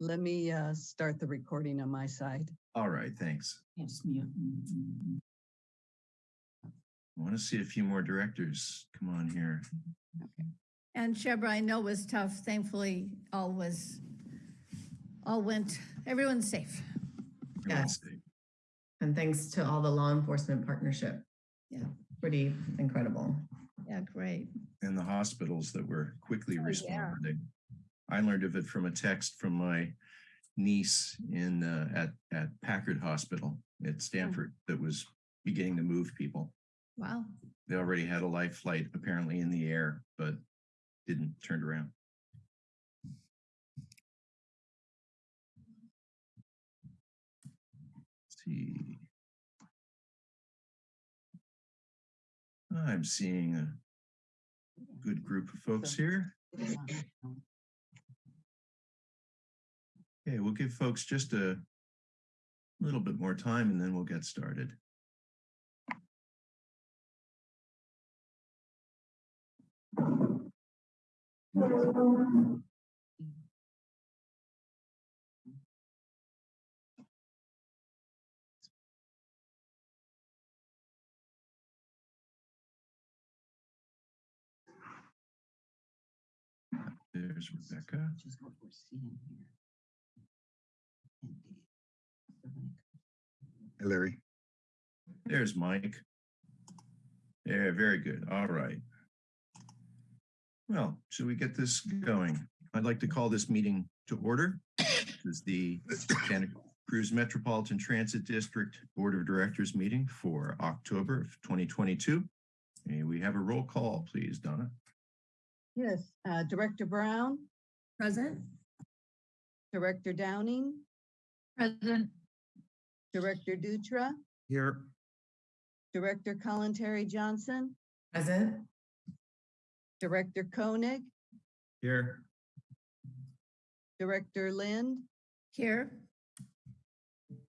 Let me uh, start the recording on my side. All right, thanks. Yes, mute. I want to see a few more directors come on here. Okay. And Shebreh, I know was tough. Thankfully, all was, all went, everyone's safe. Everyone's safe. And thanks to all the law enforcement partnership. Yeah. Pretty incredible. Yeah, great. And the hospitals that were quickly Oh, yeah. responding. I learned of it from a text from my niece in, uh, at, at Packard Hospital at Stanford that was beginning to move people. Wow. They already had a life flight apparently in the air, but didn't turn around. Let's see. I'm seeing a good group of folks here. Okay, we'll give folks just a little bit more time and then we'll get started. There's Rebecca. Larry. There's Mike. Yeah, very good. All right. Well, should we get this going? I'd like to call this meeting to order. This is the Santa Cruz Metropolitan Transit District Board of Directors meeting for October of 2022. And we have a roll call, please, Donna. Yes, uh, Director Brown, Present? Director Downing, Present. Director Dutra, Here. Director Kalantari-Johnson, Present? Director Koenig, Here. Director Lind, Here?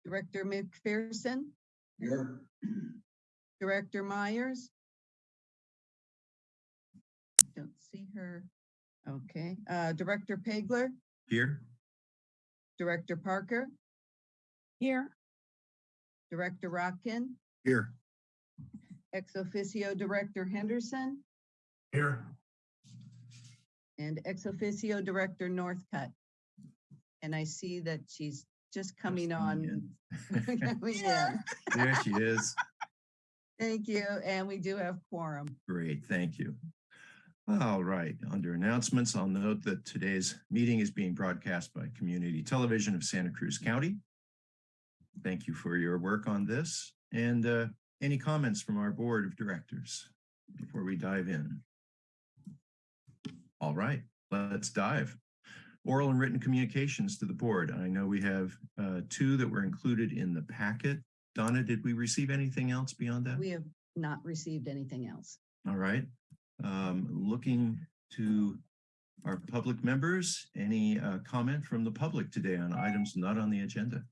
Director McPherson, Here. Director Myers. Don't see her. Okay, uh, Director Pageler, Here. Director Parker, Here. Director Rotkin, Here. ex officio Director Henderson, Here. and ex officio Director Northcutt. And I see that she's just coming coming on. coming in. There she is. Thank you, and we do have quorum. Great, thank you. All right, under announcements, I'll note that today's meeting is being broadcast by Community Television of Santa Cruz County. Thank you for your work on this. And uh, any comments from our Board of Directors before we dive in? All right, let's dive. Oral and written communications to the board. I know we have uh, two that were included in the packet. Donna, did we receive anything else beyond that? We have not received anything else. All right. Um, looking to our public members, any uh, comment from the public today on items not on the agenda?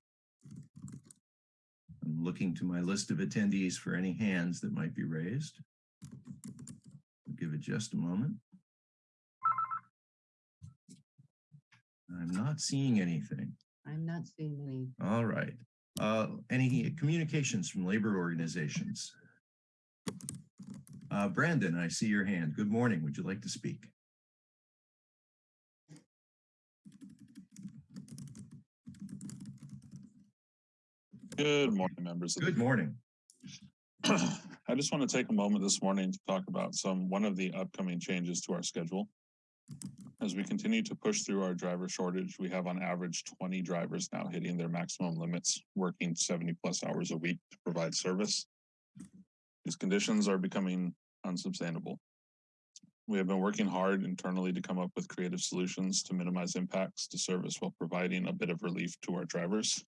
I'm looking to my list of attendees for any hands that might be raised. I'll Give it just a moment. I'm not seeing anything. I'm not seeing any. All right. Uh, any communications from labor organizations? Uh, Brandon, I see your hand. Good morning. Would you like to speak? Good morning, members. Good morning. I just want to take a moment this morning to talk about some, one of the upcoming changes to our schedule. As we continue to push through our driver shortage, we have on average twenty drivers now hitting their maximum limits, working seventy plus hours a week to provide service. These conditions are becoming unsustainable. We have been working hard internally to come up with creative solutions to minimize impacts to service while providing a bit of relief to our drivers.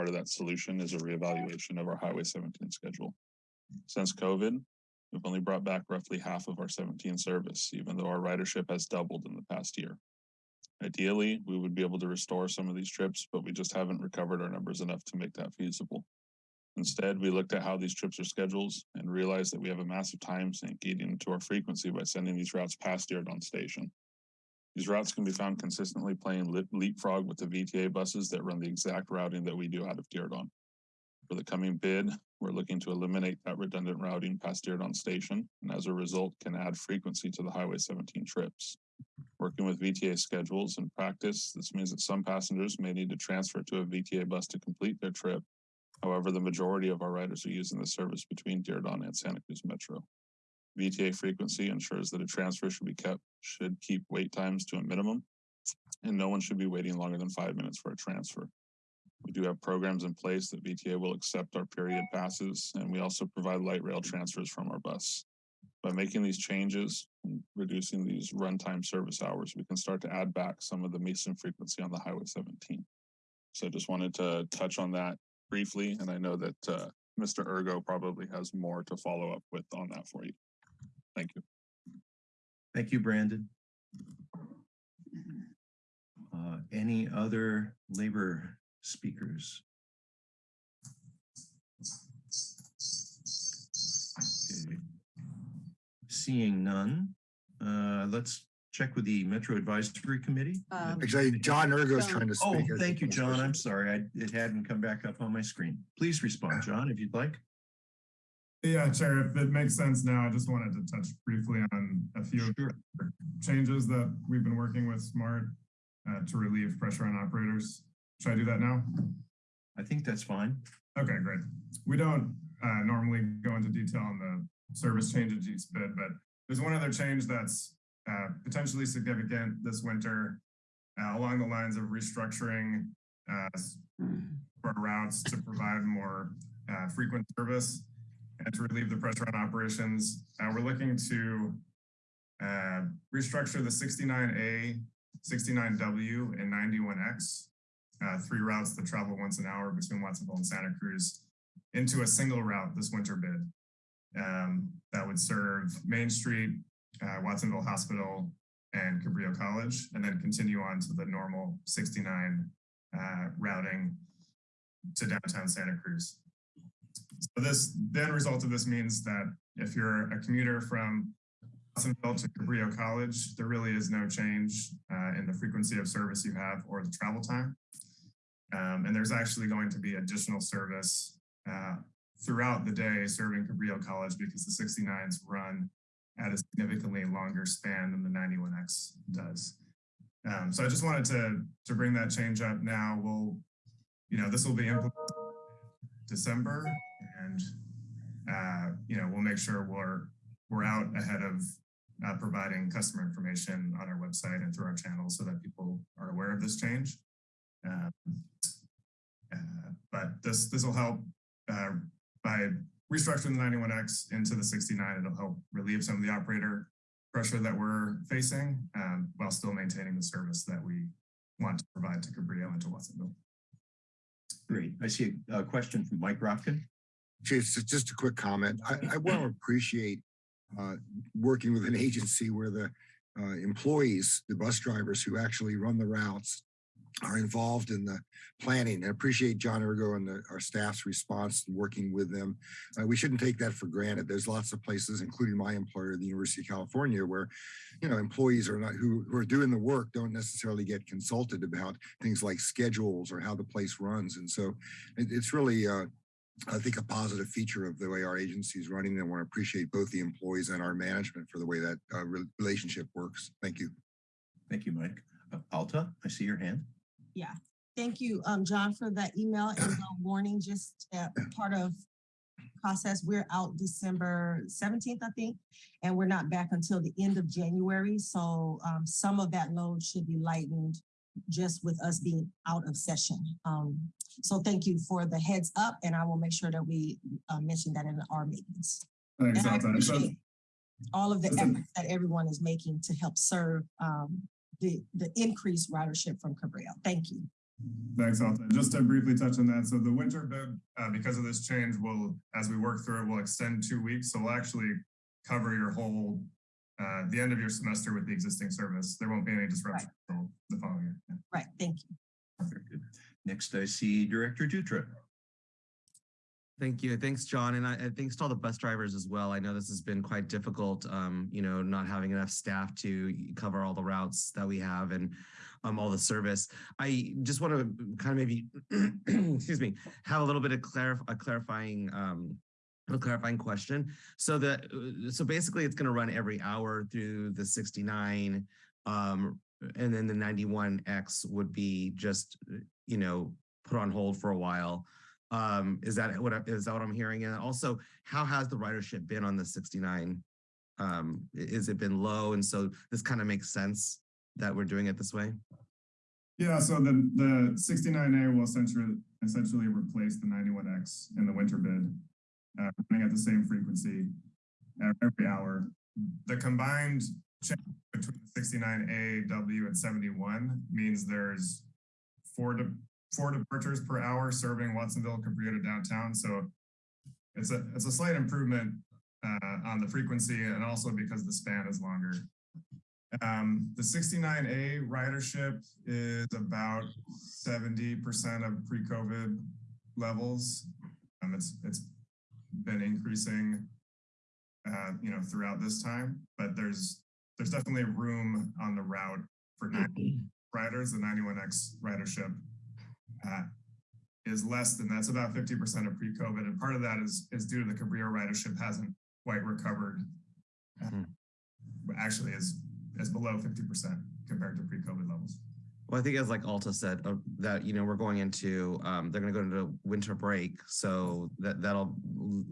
Part of that solution is a reevaluation of our Highway seventeen schedule. Since COVID, we've only brought back roughly half of our seventeen service, even though our ridership has doubled in the past year. Ideally, we would be able to restore some of these trips, but we just haven't recovered our numbers enough to make that feasible. Instead, we looked at how these trips are scheduled and realized that we have a massive time sink eating into our frequency by sending these routes past Diridon Station. These routes can be found consistently playing leapfrog with the VTA buses that run the exact routing that we do out of Diridon. For the coming bid, we're looking to eliminate that redundant routing past Diridon Station, and as a result, can add frequency to the Highway seventeen trips. Working with VTA schedules and practice, this means that some passengers may need to transfer to a VTA bus to complete their trip. However, the majority of our riders are using the service between Diridon and Santa Cruz Metro. VTA frequency ensures that a transfer should be kept, should keep wait times to a minimum. And no one should be waiting longer than five minutes for a transfer. We do have programs in place that VTA will accept our period passes, and we also provide light rail transfers from our bus. By making these changes, and reducing these runtime service hours, we can start to add back some of the Mason frequency on the Highway seventeen. So I just wanted to touch on that briefly, and I know that uh, Mr. Urgo probably has more to follow up with on that for you. Thank you. Thank you, Brandon. Uh, Any other labor speakers? Okay. Seeing none, uh, let's check with the Metro Advisory Committee. Um, Actually, John Urgo's John. trying to speak. Oh, thank you, John. I'm sorry. I, it hadn't come back up on my screen. Please respond, John, if you'd like. Yeah, Chair, if it makes sense now, I just wanted to touch briefly on a few of Sure. the changes that we've been working with SMART uh, to relieve pressure on operators. Should I do that now? I think that's fine. Okay, great. We don't uh, normally go into detail on the service changes each bid, but there's one other change that's uh, potentially significant this winter uh, along the lines of restructuring uh, for routes to provide more uh, frequent service and to relieve the pressure on operations. Uh, We're looking to uh, restructure the 69A, 69W, and 91X uh, three routes that travel once an hour between Watsonville and Santa Cruz into a single route this winter bid. Um, that would serve Main Street, uh, Watsonville Hospital, and Cabrillo College, and then continue on to the normal 69 uh, routing to downtown Santa Cruz. So this, the end result of this means that if you're a commuter from Watsonville to Cabrillo College, there really is no change uh, in the frequency of service you have or the travel time. Um, and there's actually going to be additional service uh, throughout the day serving Cabrillo College because the 69s run at a significantly longer span than the 91X does. Um, so I just wanted to, to bring that change up now. We'll, you know, this will be implemented December and, uh, you know, we'll make sure we're, we're out ahead of uh, providing customer information on our website and through our channels so that people are aware of this change. Um, uh, But this, this will help uh, by restructuring the 91X into the 69. It'll help relieve some of the operator pressure that we're facing um, while still maintaining the service that we want to provide to Cabrillo and to Watsonville. Great. I see a, a question from Mike Rotkin. Just, just a quick comment. I, I want to appreciate uh, working with an agency where the uh, employees, the bus drivers who actually run the routes are involved in the planning. I appreciate John Urgo and the, our staff's response and working with them. Uh, we shouldn't take that for granted. There's lots of places, including my employer, the University of California, where you know employees are not who, who are doing the work don't necessarily get consulted about things like schedules or how the place runs. And so it, it's really uh, I think a positive feature of the way our agency is running. And I want to appreciate both the employees and our management for the way that uh, relationship works. Thank you. Thank you, Mike. Uh, Alta, I see your hand. Thank you, um, John, for that email and the warning, just uh, part of process. We're out December seventeenth, I think, and we're not back until the end of January. So, um, some of that load should be lightened just with us being out of session. Um, so thank you for the heads up and I will make sure that we, uh, mention that in our meetings. Thanks, And I appreciate all of the efforts that everyone is making to help serve, um, the, the increased ridership from Cabrillo. Thank you. Thanks, Alta. Just to briefly touch on that, so the winter bid, uh, because of this change, will, as we work through it, will extend two weeks. So we'll actually cover your whole, uh, the end of your semester with the existing service. There won't be any disruption until the following year. Yeah. Right, thank you. Very good. Next, I see Director Dutra. Thank you. Thanks, John. And I, and thanks to all the bus drivers as well. I know this has been quite difficult, um, you know, not having enough staff to cover all the routes that we have and um, all the service. I just want to kind of maybe, excuse me, have a little bit of clarif a clarifying, um, a clarifying question. So that, uh, so basically it's going to run every hour through the 69, um, and then the 91X would be just, you know, put on hold for a while. Um, is that what I- is that what I'm hearing? And also, how has the ridership been on the 69? Um, is it been low? And so this kind of makes sense that we're doing it this way. Yeah, so the, the sixty-nine A will essentially, essentially replace the ninety-one X in the winter bid. Uh, running at the same frequency every hour. The combined change between sixty-nine A, W and seventy-one means there's four de- four departures per hour serving Watsonville, Cabrillo to downtown, so it's a, it's a slight improvement uh, on the frequency and also because the span is longer. Um, the sixty-nine A ridership is about seventy percent of pre-COVID levels. Um, it's, it's been increasing, uh, you know, throughout this time, but there's, there's definitely room on the route for ninety riders, the ninety-one X ridership. Uh, is less than, that's about fifty percent of pre-COVID, and part of that is, is due to the Cabrillo ridership hasn't quite recovered. uh, Hmm. Actually is, is below fifty percent compared to pre-COVID levels. Well, I think as like Alta said, uh, that, you know, we're going into, um, they're gonna go into winter break, so that, that'll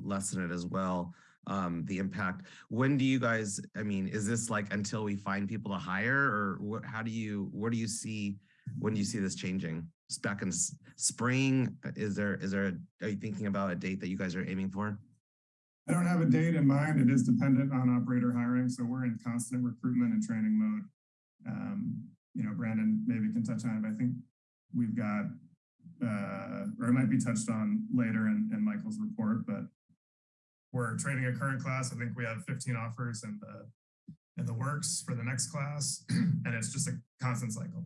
lessen it as well, um, the impact. When do you guys, I mean, is this like until we find people to hire, or what, how do you, where do you see, when do you see this changing? Back in spring, is there, is there, a- are you thinking about a date that you guys are aiming for? I don't have a date in mind. It is dependent on operator hiring, so we're in constant recruitment and training mode. Um, you know, Brandon maybe can touch on it, but I think we've got, uh, or it might be touched on later in, in Michael's report, but we're training a current class. I think we have 15 offers in the, in the works for the next class, and it's just a constant cycle.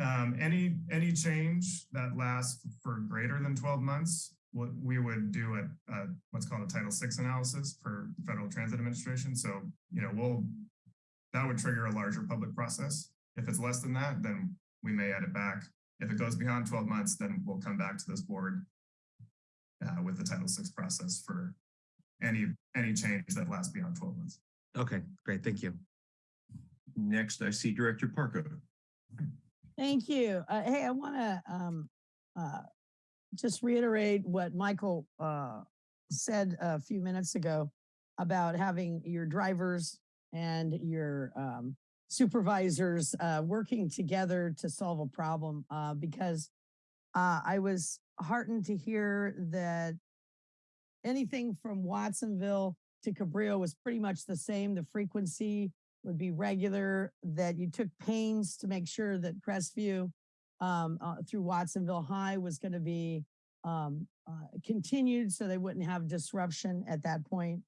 Um, any, any change that lasts for greater than 12 months, what we would do a, a what's called a Title VI analysis per Federal Transit Administration. So, you know, we'll, that would trigger a larger public process. If it's less than that, then we may add it back. If it goes beyond 12 months, then we'll come back to this board uh, with the Title VI process for any, any change that lasts beyond 12 months. Okay, great, thank you. Next, I see Director Parker. Thank you. Uh, hey, I want to um, uh, just reiterate what Michael uh, said a few minutes ago about having your drivers and your um, supervisors uh, working together to solve a problem. Uh, because uh, I was heartened to hear that anything from Watsonville to Cabrillo was pretty much the same. The frequency would be regular, that you took pains to make sure that Crestview um, uh, through Watsonville High was going to be um, uh, continued so they wouldn't have disruption at that point.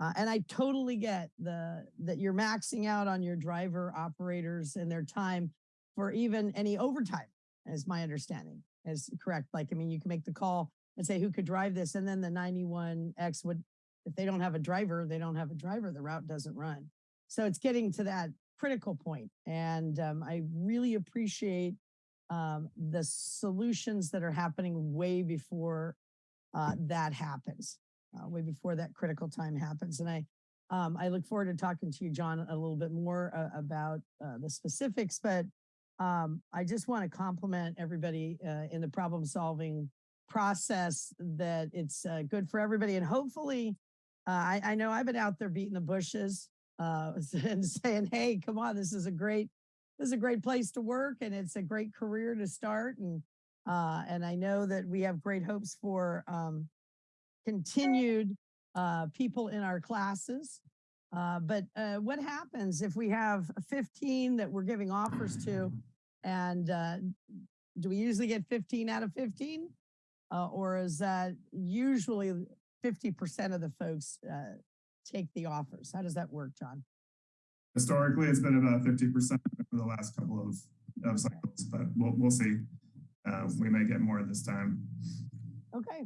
Uh, and I totally get the that you're maxing out on your driver operators and their time for even any overtime, is my understanding is correct. Like, I mean, you can make the call and say who could drive this, and then the 91X would, if they don't have a driver, they don't have a driver, the route doesn't run. So it's getting to that critical point. And um, I really appreciate um, the solutions that are happening way before uh, that happens, uh, way before that critical time happens. And I, um, I look forward to talking to you, John, a little bit more uh, about uh, the specifics, but um, I just want to compliment everybody uh, in the problem solving process that it's uh, good for everybody. And hopefully, I, I know I've been out there beating the bushes uh, and saying, "Hey, come on, this is a great, this is a great place to work, and it's a great career to start." And uh, and I know that we have great hopes for um, continued uh, people in our classes. Uh, but uh, what happens if we have 15 that we're giving offers to, and uh, do we usually get 15 out of 15, uh, or is that usually 50% of the folks uh, take the offers. How does that work, John? Historically, it's been about 50% for the last couple of, of cycles, but we'll, we'll see. Uh, we may get more this time. Okay,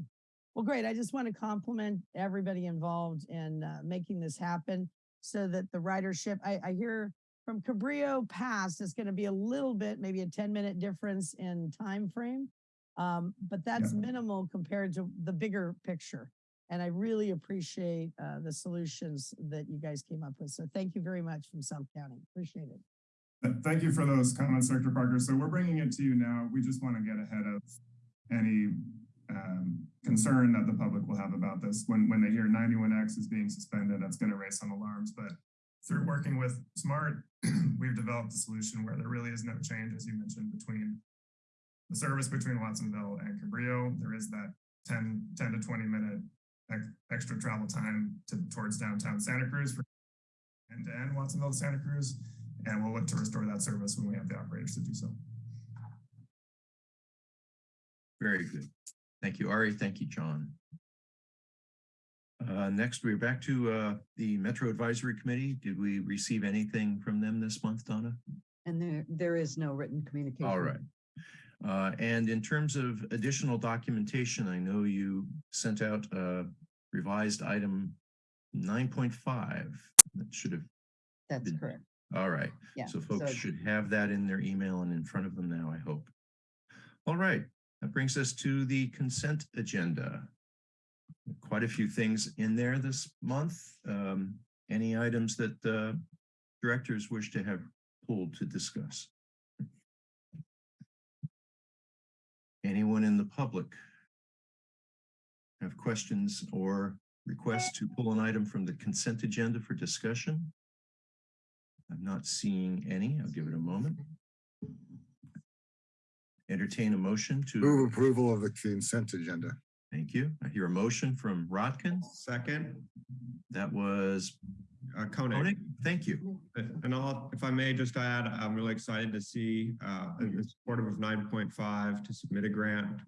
Well, great. I just want to compliment everybody involved in uh, making this happen so that the ridership, I, I hear from Cabrillo Pass, it's going to be a little bit, maybe a 10 minute difference in time frame. Um, but that's minimal compared to the bigger picture. And I really appreciate uh, the solutions that you guys came up with. So thank you very much from South County. Appreciate it. Thank you for those comments, Director Parker. So we're bringing it to you now. We just want to get ahead of any um, concern that the public will have about this. When, when they hear 91X is being suspended, that's going to raise some alarms. But through working with SMART, we've developed a solution where there really is no change, as you mentioned, between the service between Watsonville and Cabrillo. There is that 10, 10 to 20 minute extra travel time to, towards downtown Santa Cruz for end to end Watsonville to Santa Cruz. And we'll look to restore that service when we have the operators to do so. Very good. Thank you, Ari. Thank you, John. Uh, next, we're back to, uh, the Metro Advisory Committee. Did we receive anything from them this month, Donna? And there, there is no written communication. All right. Uh, and in terms of additional documentation, I know you sent out a revised item nine point five. That should have, That's Did- correct. all right. Yeah. So folks so- should have that in their email and in front of them now, I hope. All right, that brings us to the consent agenda. Quite a few things in there this month. Um, any items that uh, directors wish to have pulled to discuss? Anyone in the public have questions or requests to pull an item from the consent agenda for discussion? I'm not seeing any. I'll give it a moment. Entertain a motion to, Move approval of the consent agenda. thank you. I hear a motion from Rotkin. Second, That was uh, Koenig. Koenig. Thank you. And I'll, if I may just add, I'm really excited to see, uh, in support of nine point five to submit a grant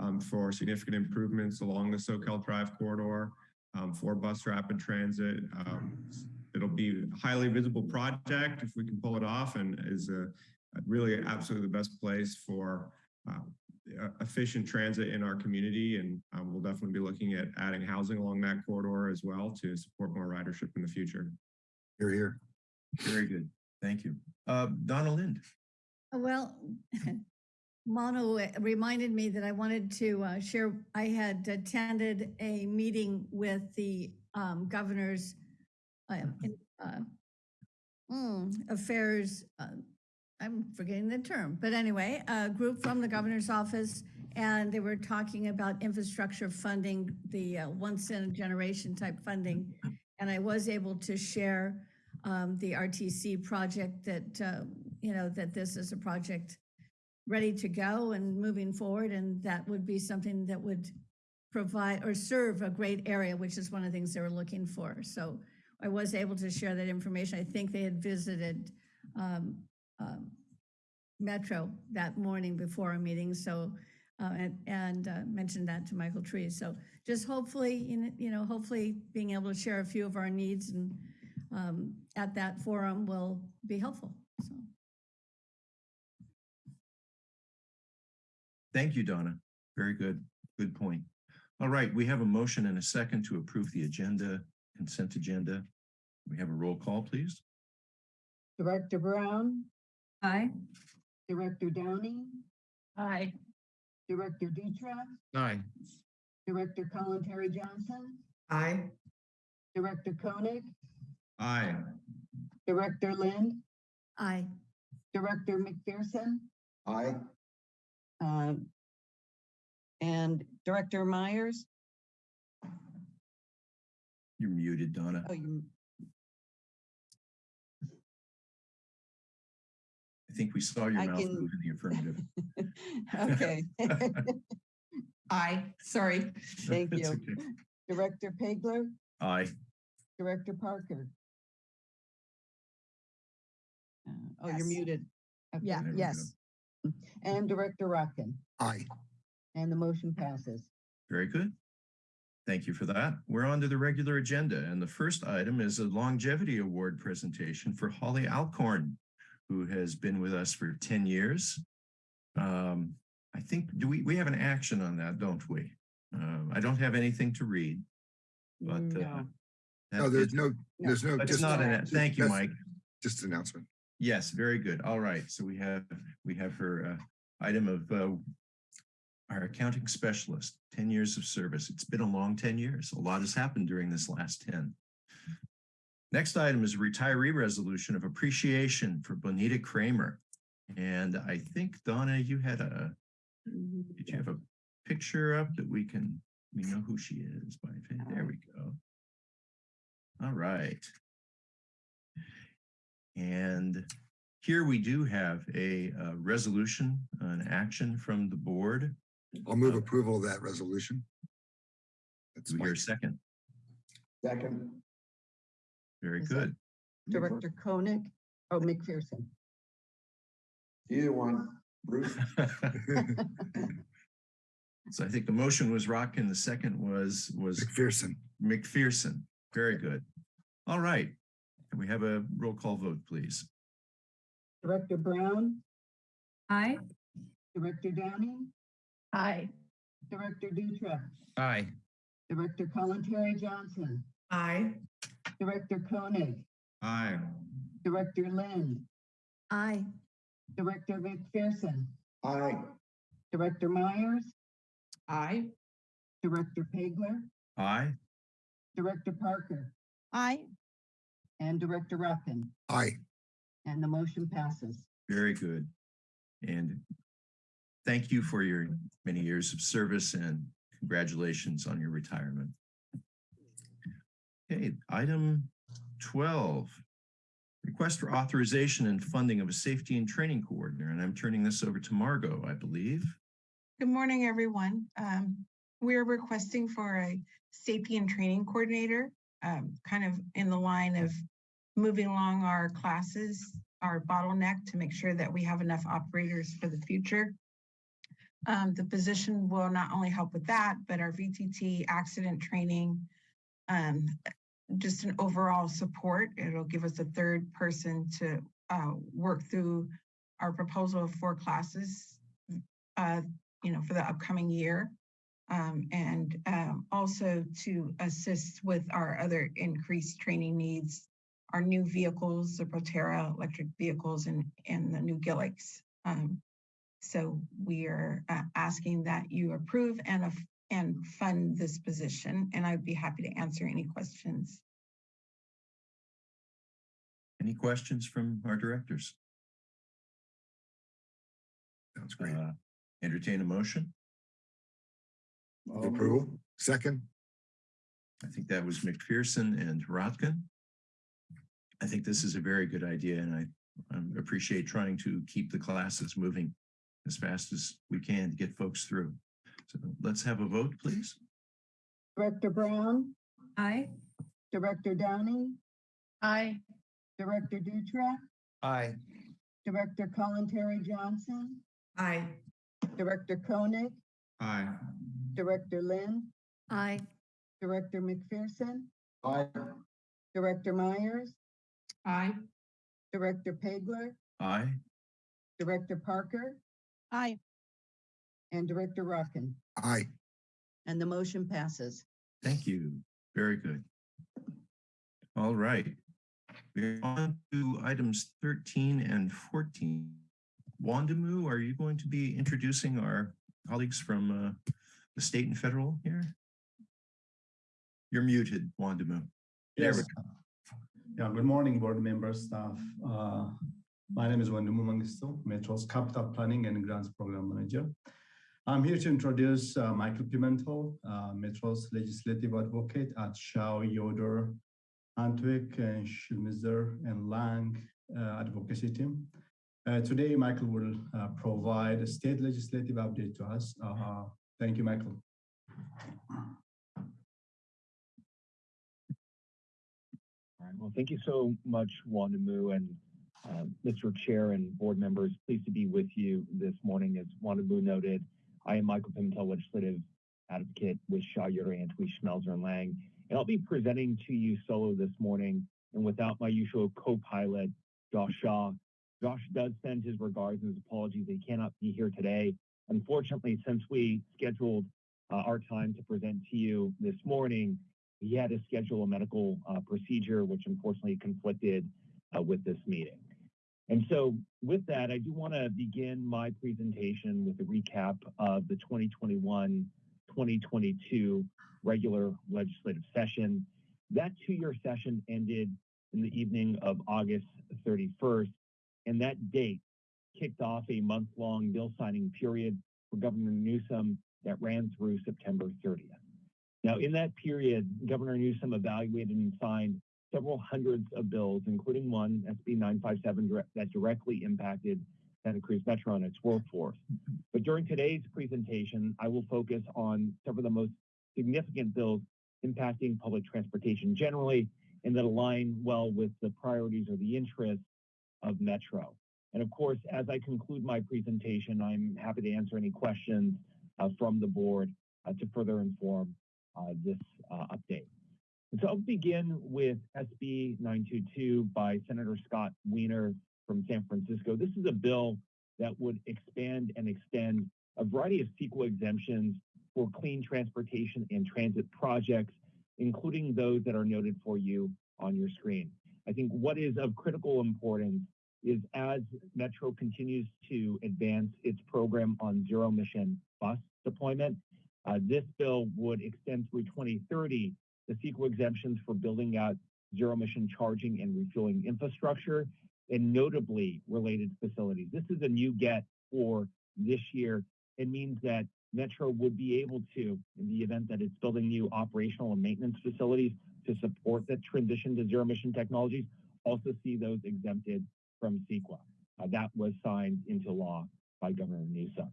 um, for significant improvements along the Soquel Drive corridor, um, for bus rapid transit. Um, it'll be a highly visible project if we can pull it off and is a, a really absolutely the best place for, uh, uh, efficient transit in our community. And, um, we'll definitely be looking at adding housing along that corridor as well to support more ridership in the future. You're here. Very good. Thank you. Uh, Donna Lind. Well, Manu uh, reminded me that I wanted to uh, share, I had attended a meeting with the um, governor's uh, in- uh, mm, affairs, uh, I'm forgetting the term, but anyway, a group from the governor's office, and they were talking about infrastructure funding, the uh, once in a generation type funding. And I was able to share um, the RTC project that, uh, you know, that this is a project ready to go and moving forward, and that would be something that would provide or serve a great area, which is one of the things they were looking for. So I was able to share that information. I think they had visited um, um, Metro that morning before our meeting, so, uh, and, and uh, mentioned that to Michael Tree. So just hopefully, you know- hopefully being able to share a few of our needs and um, at that forum will be helpful, so. Thank you, Donna. Very good. Good point. All right, we have a motion and a second to approve the agenda, consent agenda. We have a roll call, please. Director Brown, Aye. Director Downing, Aye. Director Dutra, Aye. Director Kalantari-Johnson, Aye. Director Koenig, Aye. Director Lind, Aye. Director McPherson, Aye. Uh, And Director Myers? You're muted, Donna. Oh, you, I think we saw your I mouth can- move in the affirmative. okay. Aye. Sorry. Thank you. okay. Director Pageler? Aye. Director Parker. Uh, Oh, you're muted. Okay. Yeah, There go. yes. And Director Rotkin, Aye. and the motion passes. Very good. Thank you for that. We're on to the regular agenda, and the first item is a longevity award presentation for Holly Alcorn, who has been with us for 10 years. Um, I think, do we, we have an action on that, don't we? Uh, I don't have anything to read, but. uh, No. that No, there's is- no, there's no. It's just- not an, just- thank you, Mike. Just an announcement. Yes, very good. All right. So we have, we have her uh, item of uh, our accounting specialist, 10 years of service. It's been a long 10 years. A lot has happened during this last 10. Next item is a retiree resolution of appreciation for Bonita Kramer. And I think Donna, you had a, did you have a picture up that we can, we know who she is by, there we go. All right. And here we do have a uh, resolution, an action from the board. I'll move approval of that resolution. That's Do we hear a second? Second. Very Is good. Director Koenig, oh, McPherson. Either one, Bruce. So I think the motion was Rock and the second was, was McPherson. McPherson. Very good. All right. Can we have a roll call vote, please? Director Brown, Aye. Director Downing, Aye. Director Dutra, Aye. Director Kalantari-Johnson, Aye. Director Koenig, Aye. Director Lind. Aye. Director McPherson, Aye. Director Myers, Aye. Director Pageler, Aye. Director Parker, Aye. and Director Ruffin. Aye. And the motion passes. Very good. And thank you for your many years of service and congratulations on your retirement. Okay, item twelve. Request for authorization and funding of a safety and training coordinator, and I'm turning this over to Margot, I believe. Good morning, everyone. Um, we're requesting for a safety and training coordinator, um, kind of in the line of moving along our classes, our bottleneck to make sure that we have enough operators for the future. Um, the position will not only help with that, but our VTT accident training, um, just an overall support. It'll give us a third person to, uh, work through our proposal of four classes, uh, you know, for the upcoming year. Um, and um, also to assist with our other increased training needs, our new vehicles, the Proterra electric vehicles and, and the new Gilligs. Um, so we are uh, asking that you approve and, and fund this position, and I'd be happy to answer any questions. Any questions from our directors? Sounds great. Uh, Entertain a motion? Approval. Second. I think that was McPherson and Rotkin. I think this is a very good idea and I um, appreciate trying to keep the classes moving as fast as we can to get folks through. So let's have a vote, please. Director Brown, Aye. Director Downing? Aye. Director Dutra, Aye. Director Kalantari-Johnson, Aye. Director Koenig, Aye. Director Lind? Aye. Director McPherson, Aye. Director Myers, Aye. Director Pageler, Aye. Director Parker, Aye. And Director Rotkin. Aye. And the motion passes. Thank you. Very good. All right. We're on to items 13 and 14. Wondimu, are you going to be introducing our colleagues from uh, the state and federal here? You're muted, Wondimu. There we Yes. Yeah, good morning, board members, staff. Uh, My name is Wondimu Mengistu, Metro's Capital Planning and Grants Program Manager. I'm here to introduce uh, Michael Pimentel, uh, Metro's Legislative Advocate at Shaw, Yoder, Antwih, and Schmelzer and Lange uh, Advocacy Team. Uh, Today, Michael will uh, provide a state legislative update to us. Thank you, Michael. All right. Well, thank you so much, Wondimu and uh, Mr. Chair and board members. Pleased to be with you this morning. As Wondimu noted, I am Michael Pimentel, legislative advocate with Shaw, Yoder, Antwih, Schmelzer, and Lange. And I'll be presenting to you solo this morning and without my usual co-pilot, Josh Shaw. Josh does send his regards and his apologies. He cannot be here today. Unfortunately, since we scheduled uh, our time to present to you this morning, he had to schedule a medical uh, procedure, which unfortunately conflicted uh, with this meeting. And so with that, I do want to begin my presentation with a recap of the 2021-2022 regular legislative session. That two-year session ended in the evening of August 31st, and that date kicked off a month-long bill signing period for Governor Newsom that ran through September 30th. Now, in that period, Governor Newsom evaluated and signed several hundreds of bills, including one, SB 957, that directly impacted Santa Cruz Metro and its workforce. But during today's presentation, I will focus on several of the most significant bills impacting public transportation generally and that align well with the priorities or the interests of Metro. And of course, as I conclude my presentation, I'm happy to answer any questions uh, from the board uh, to further inform uh, this uh, update. So I'll begin with SB 922 by Senator Scott Wiener from San Francisco. This is a bill that would expand and extend a variety of CEQA exemptions for clean transportation and transit projects, including those that are noted for you on your screen. I think what is of critical importance is as Metro continues to advance its program on zero emission bus deployment, uh, this bill would extend through 2030 the CEQA exemptions for building out zero emission charging and refueling infrastructure and notably related facilities. This is a new get for this year. It means that Metro would be able to, in the event that it's building new operational and maintenance facilities to support that transition to zero emission technologies, also see those exempted from CEQA. Uh, that was signed into law by Governor Newsom.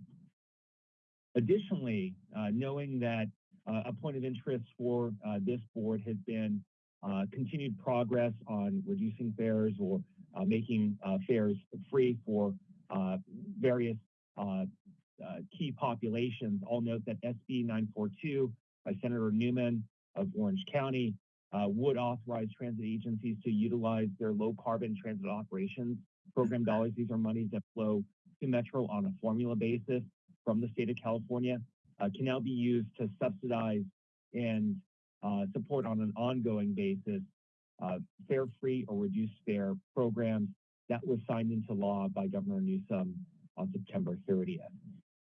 Additionally, uh, knowing that a point of interest for uh, this board has been uh, continued progress on reducing fares or uh, making uh, fares free for uh, various uh, uh, key populations. I'll note that SB 942 by Senator Newman of Orange County uh, would authorize transit agencies to utilize their low carbon transit operations program dollars. These are monies that flow to Metro on a formula basis from the state of California, uh, can now be used to subsidize and uh, support on an ongoing basis uh, fare free or reduced fare programs that was signed into law by Governor Newsom on September 30th.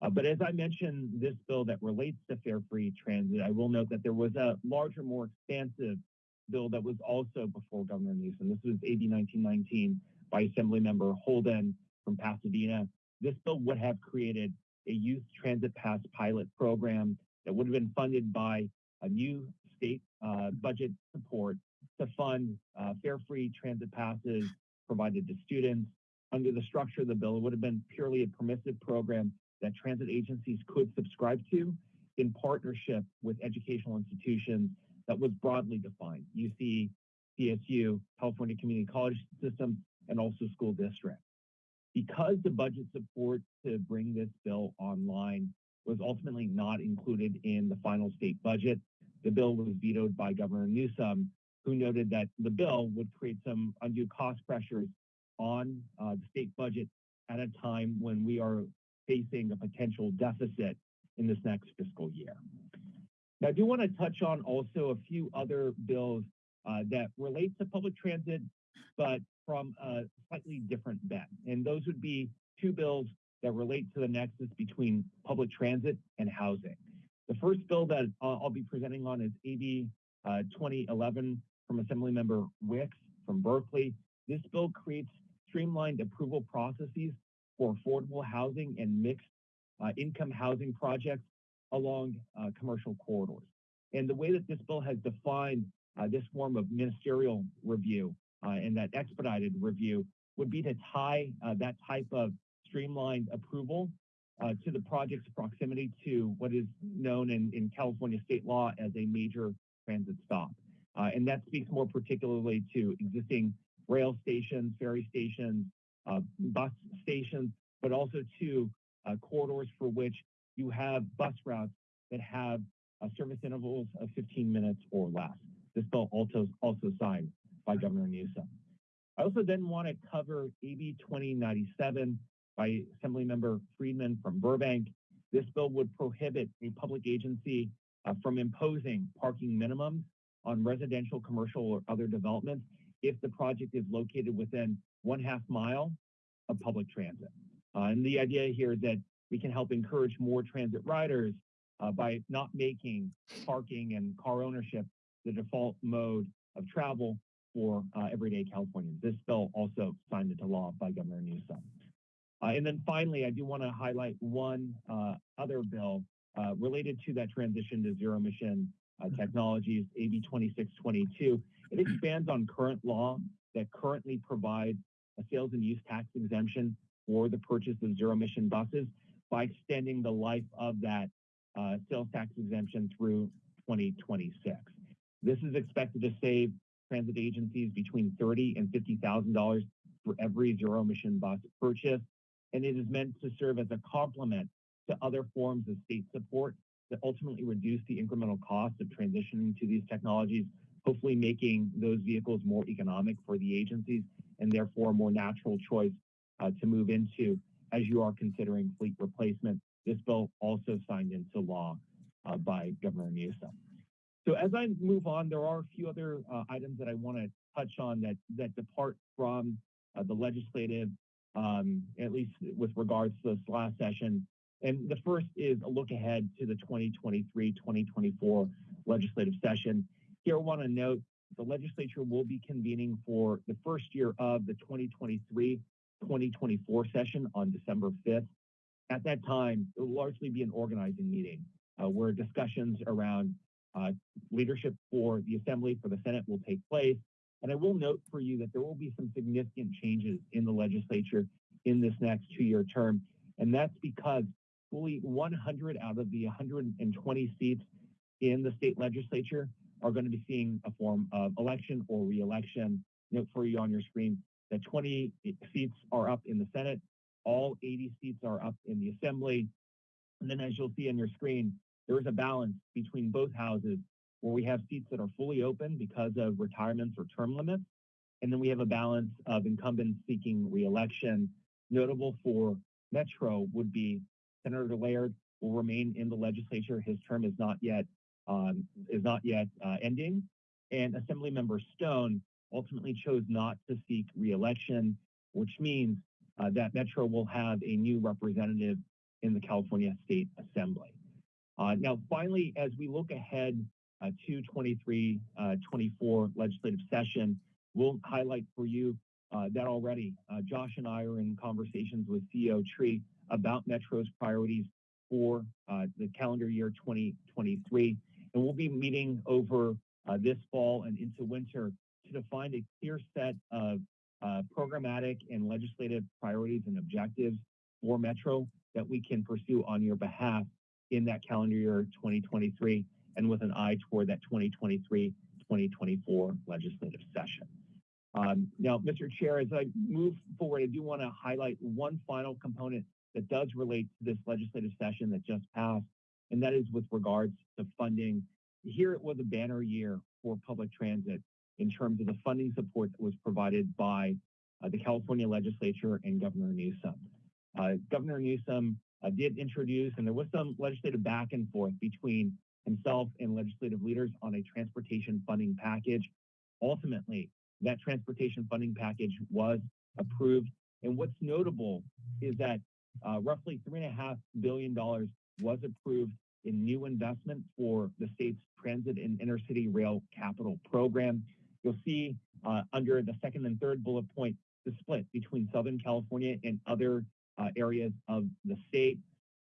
Uh, but as I mentioned, this bill that relates to fare free transit, I will note that there was a larger, more expansive bill that was also before Governor Newsom. This was AB 1919 by Assemblymember Holden from Pasadena. This bill would have created a youth transit pass pilot program that would have been funded by a new state uh, budget support to fund uh, fare-free transit passes provided to students. Under the structure of the bill, it would have been purely a permissive program that transit agencies could subscribe to in partnership with educational institutions that was broadly defined, UC, CSU, California Community College System, and also school districts. Because the budget support to bring this bill online was ultimately not included in the final state budget, the bill was vetoed by Governor Newsom, who noted that the bill would create some undue cost pressures on uh, the state budget at a time when we are facing a potential deficit in this next fiscal year. Now, I do want to touch on also a few other bills uh, that relate to public transit, but from a slightly different bent. And those would be two bills that relate to the nexus between public transit and housing. The first bill that I'll be presenting on is AB uh, 2011 from Assemblymember Wicks from Berkeley. This bill creates streamlined approval processes for affordable housing and mixed uh, income housing projects along uh, commercial corridors. And the way that this bill has defined uh, this form of ministerial review and that expedited review would be to tie uh, that type of streamlined approval uh, to the project's proximity to what is known in, in California state law as a major transit stop. Uh, and that speaks more particularly to existing rail stations, ferry stations, uh, bus stations, but also to uh, corridors for which you have bus routes that have uh, service intervals of 15 minutes or less. This bill also also signed by Governor Newsom. I also then want to cover AB 2097 by Assemblymember Friedman from Burbank. This bill would prohibit a public agency uh, from imposing parking minimums on residential, commercial, or other developments if the project is located within one half mile of public transit. Uh, and the idea here is that we can help encourage more transit riders uh, by not making parking and car ownership the default mode of travel for uh, everyday Californians. This bill also signed into law by Governor Newsom. Uh, and then finally, I do want to highlight one uh, other bill uh, related to that transition to zero emission uh, technologies, AB 2622. It expands on current law that currently provides a sales and use tax exemption for the purchase of zero emission buses by extending the life of that uh, sales tax exemption through 2026. This is expected to save transit agencies between thirty and fifty thousand dollars for every zero emission bus purchase, and it is meant to serve as a complement to other forms of state support that ultimately reduce the incremental cost of transitioning to these technologies, hopefully making those vehicles more economic for the agencies and therefore a more natural choice uh, to move into as you are considering fleet replacement. This bill also signed into law uh, by Governor Newsom. So as I move on, there are a few other uh, items that I want to touch on that that depart from uh, the legislative, um, at least with regards to this last session. And the first is a look ahead to the 2023-2024 legislative session. Here, I want to note the legislature will be convening for the first year of the 2023-2024 session on December 5th. At that time, it will largely be an organizing meeting uh, where discussions around Uh, leadership for the Assembly, for the Senate will take place. And I will note for you that there will be some significant changes in the legislature in this next two-year term. And that's because fully 100 out of the 120 seats in the state legislature are going to be seeing a form of election or reelection. Note for you on your screen that 20 seats are up in the Senate, all 80 seats are up in the Assembly. And then as you'll see on your screen, there is a balance between both houses where we have seats that are fully open because of retirements or term limits. And then we have a balance of incumbents seeking reelection. Notable for Metro would be Senator Laird will remain in the legislature. His term is not yet um, is not yet uh, ending. And Assemblymember Stone ultimately chose not to seek reelection, which means uh, that Metro will have a new representative in the California State Assembly. Uh, now, finally, as we look ahead uh, to 23, uh, 24 legislative session, we'll highlight for you that already. Josh and I are in conversations with CEO Tree about Metro's priorities for the calendar year 2023. And we'll be meeting over this fall and into winter to define a clear set of programmatic and legislative priorities and objectives for Metro that we can pursue on your behalf in that calendar year 2023 and with an eye toward that 2023-2024 legislative session. Um, now, Mr. Chair, as I move forward, I do want to highlight one final component that does relate to this legislative session that just passed, and that is with regards to funding. Here it was a banner year for public transit in terms of the funding support that was provided by uh, the California legislature and Governor Newsom. Uh, Governor Newsom did introduce, and there was some legislative back and forth between himself and legislative leaders on a transportation funding package. Ultimately, that transportation funding package was approved. And what's notable is that uh, roughly $3.5 billion was approved in new investment for the state's transit and intercity rail capital program. You'll see uh, under the second and third bullet point the split between Southern California and other uh, areas of the state.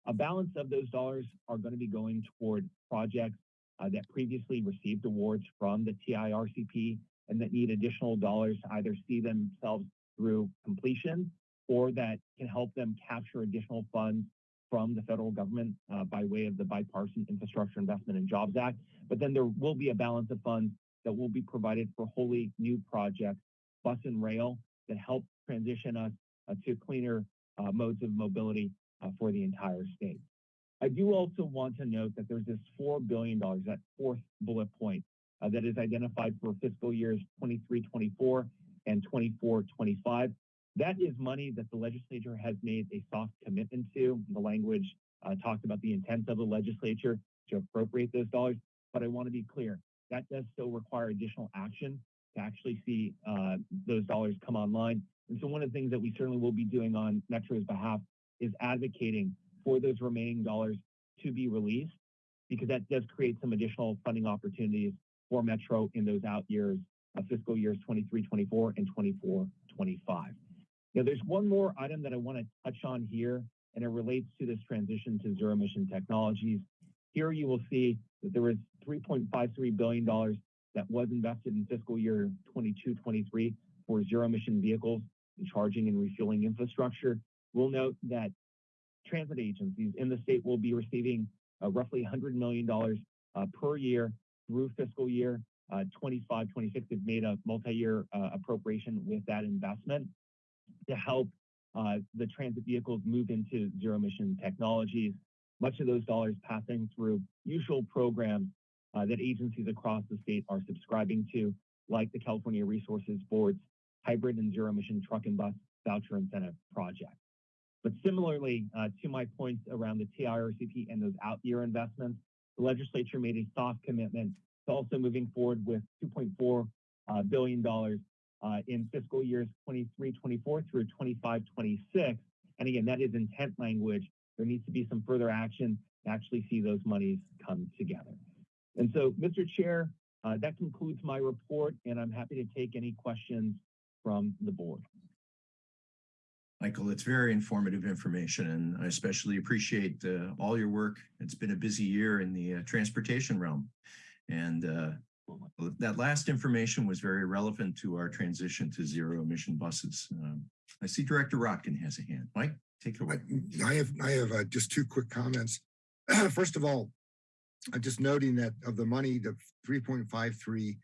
A balance of those dollars are going to be going toward projects uh, that previously received awards from the TIRCP and that need additional dollars to either see themselves through completion or that can help them capture additional funds from the federal government uh, by way of the Bipartisan Infrastructure Investment and Jobs Act. But then there will be a balance of funds that will be provided for wholly new projects, bus and rail, that help transition us uh, to cleaner modes of mobility uh, for the entire state. I do also want to note that there's this $4 billion, that fourth bullet point, uh, that is identified for fiscal years 23-24 and 24-25. That is money that the legislature has made a soft commitment to. The language uh, talked about the intent of the legislature to appropriate those dollars. But I want to be clear, that does still require additional action to actually see uh, those dollars come online. And so one of the things that we certainly will be doing on Metro's behalf is advocating for those remaining dollars to be released because that does create some additional funding opportunities for Metro in those out years, fiscal years 23, 24, and 24, 25. Now, there's one more item that I want to touch on here, and it relates to this transition to zero emission technologies. Here you will see that there was $3.53 billion that was invested in fiscal year 22, 23 for zero emission vehicles charging and refueling infrastructure. We'll note that transit agencies in the state will be receiving uh, roughly $100 million uh, per year through fiscal year uh, 25, 26. They've made a multi-year uh, appropriation with that investment to help uh, the transit vehicles move into zero emission technologies. Much of those dollars passing through usual programs uh, that agencies across the state are subscribing to, like the California Resources Board's hybrid and zero emission truck and bus voucher incentive project. But similarly uh, to my points around the TIRCP and those out year investments, the legislature made a soft commitment to also moving forward with $2.4 uh, billion uh, in fiscal years 23, 24 through 25, 26. And again, that is intent language. There needs to be some further action to actually see those monies come together. And so, Mr. Chair, that concludes my report, and I'm happy to take any questions from the board. Michael, it's very informative information, and I especially appreciate uh, all your work. It's been a busy year in the uh, transportation realm. And uh, that last information was very relevant to our transition to zero emission buses. Um, I see Director Rotkin has a hand. Mike, take it away. I have, I have uh, just two quick comments. First of all, I'm just noting that of the money, the $3.53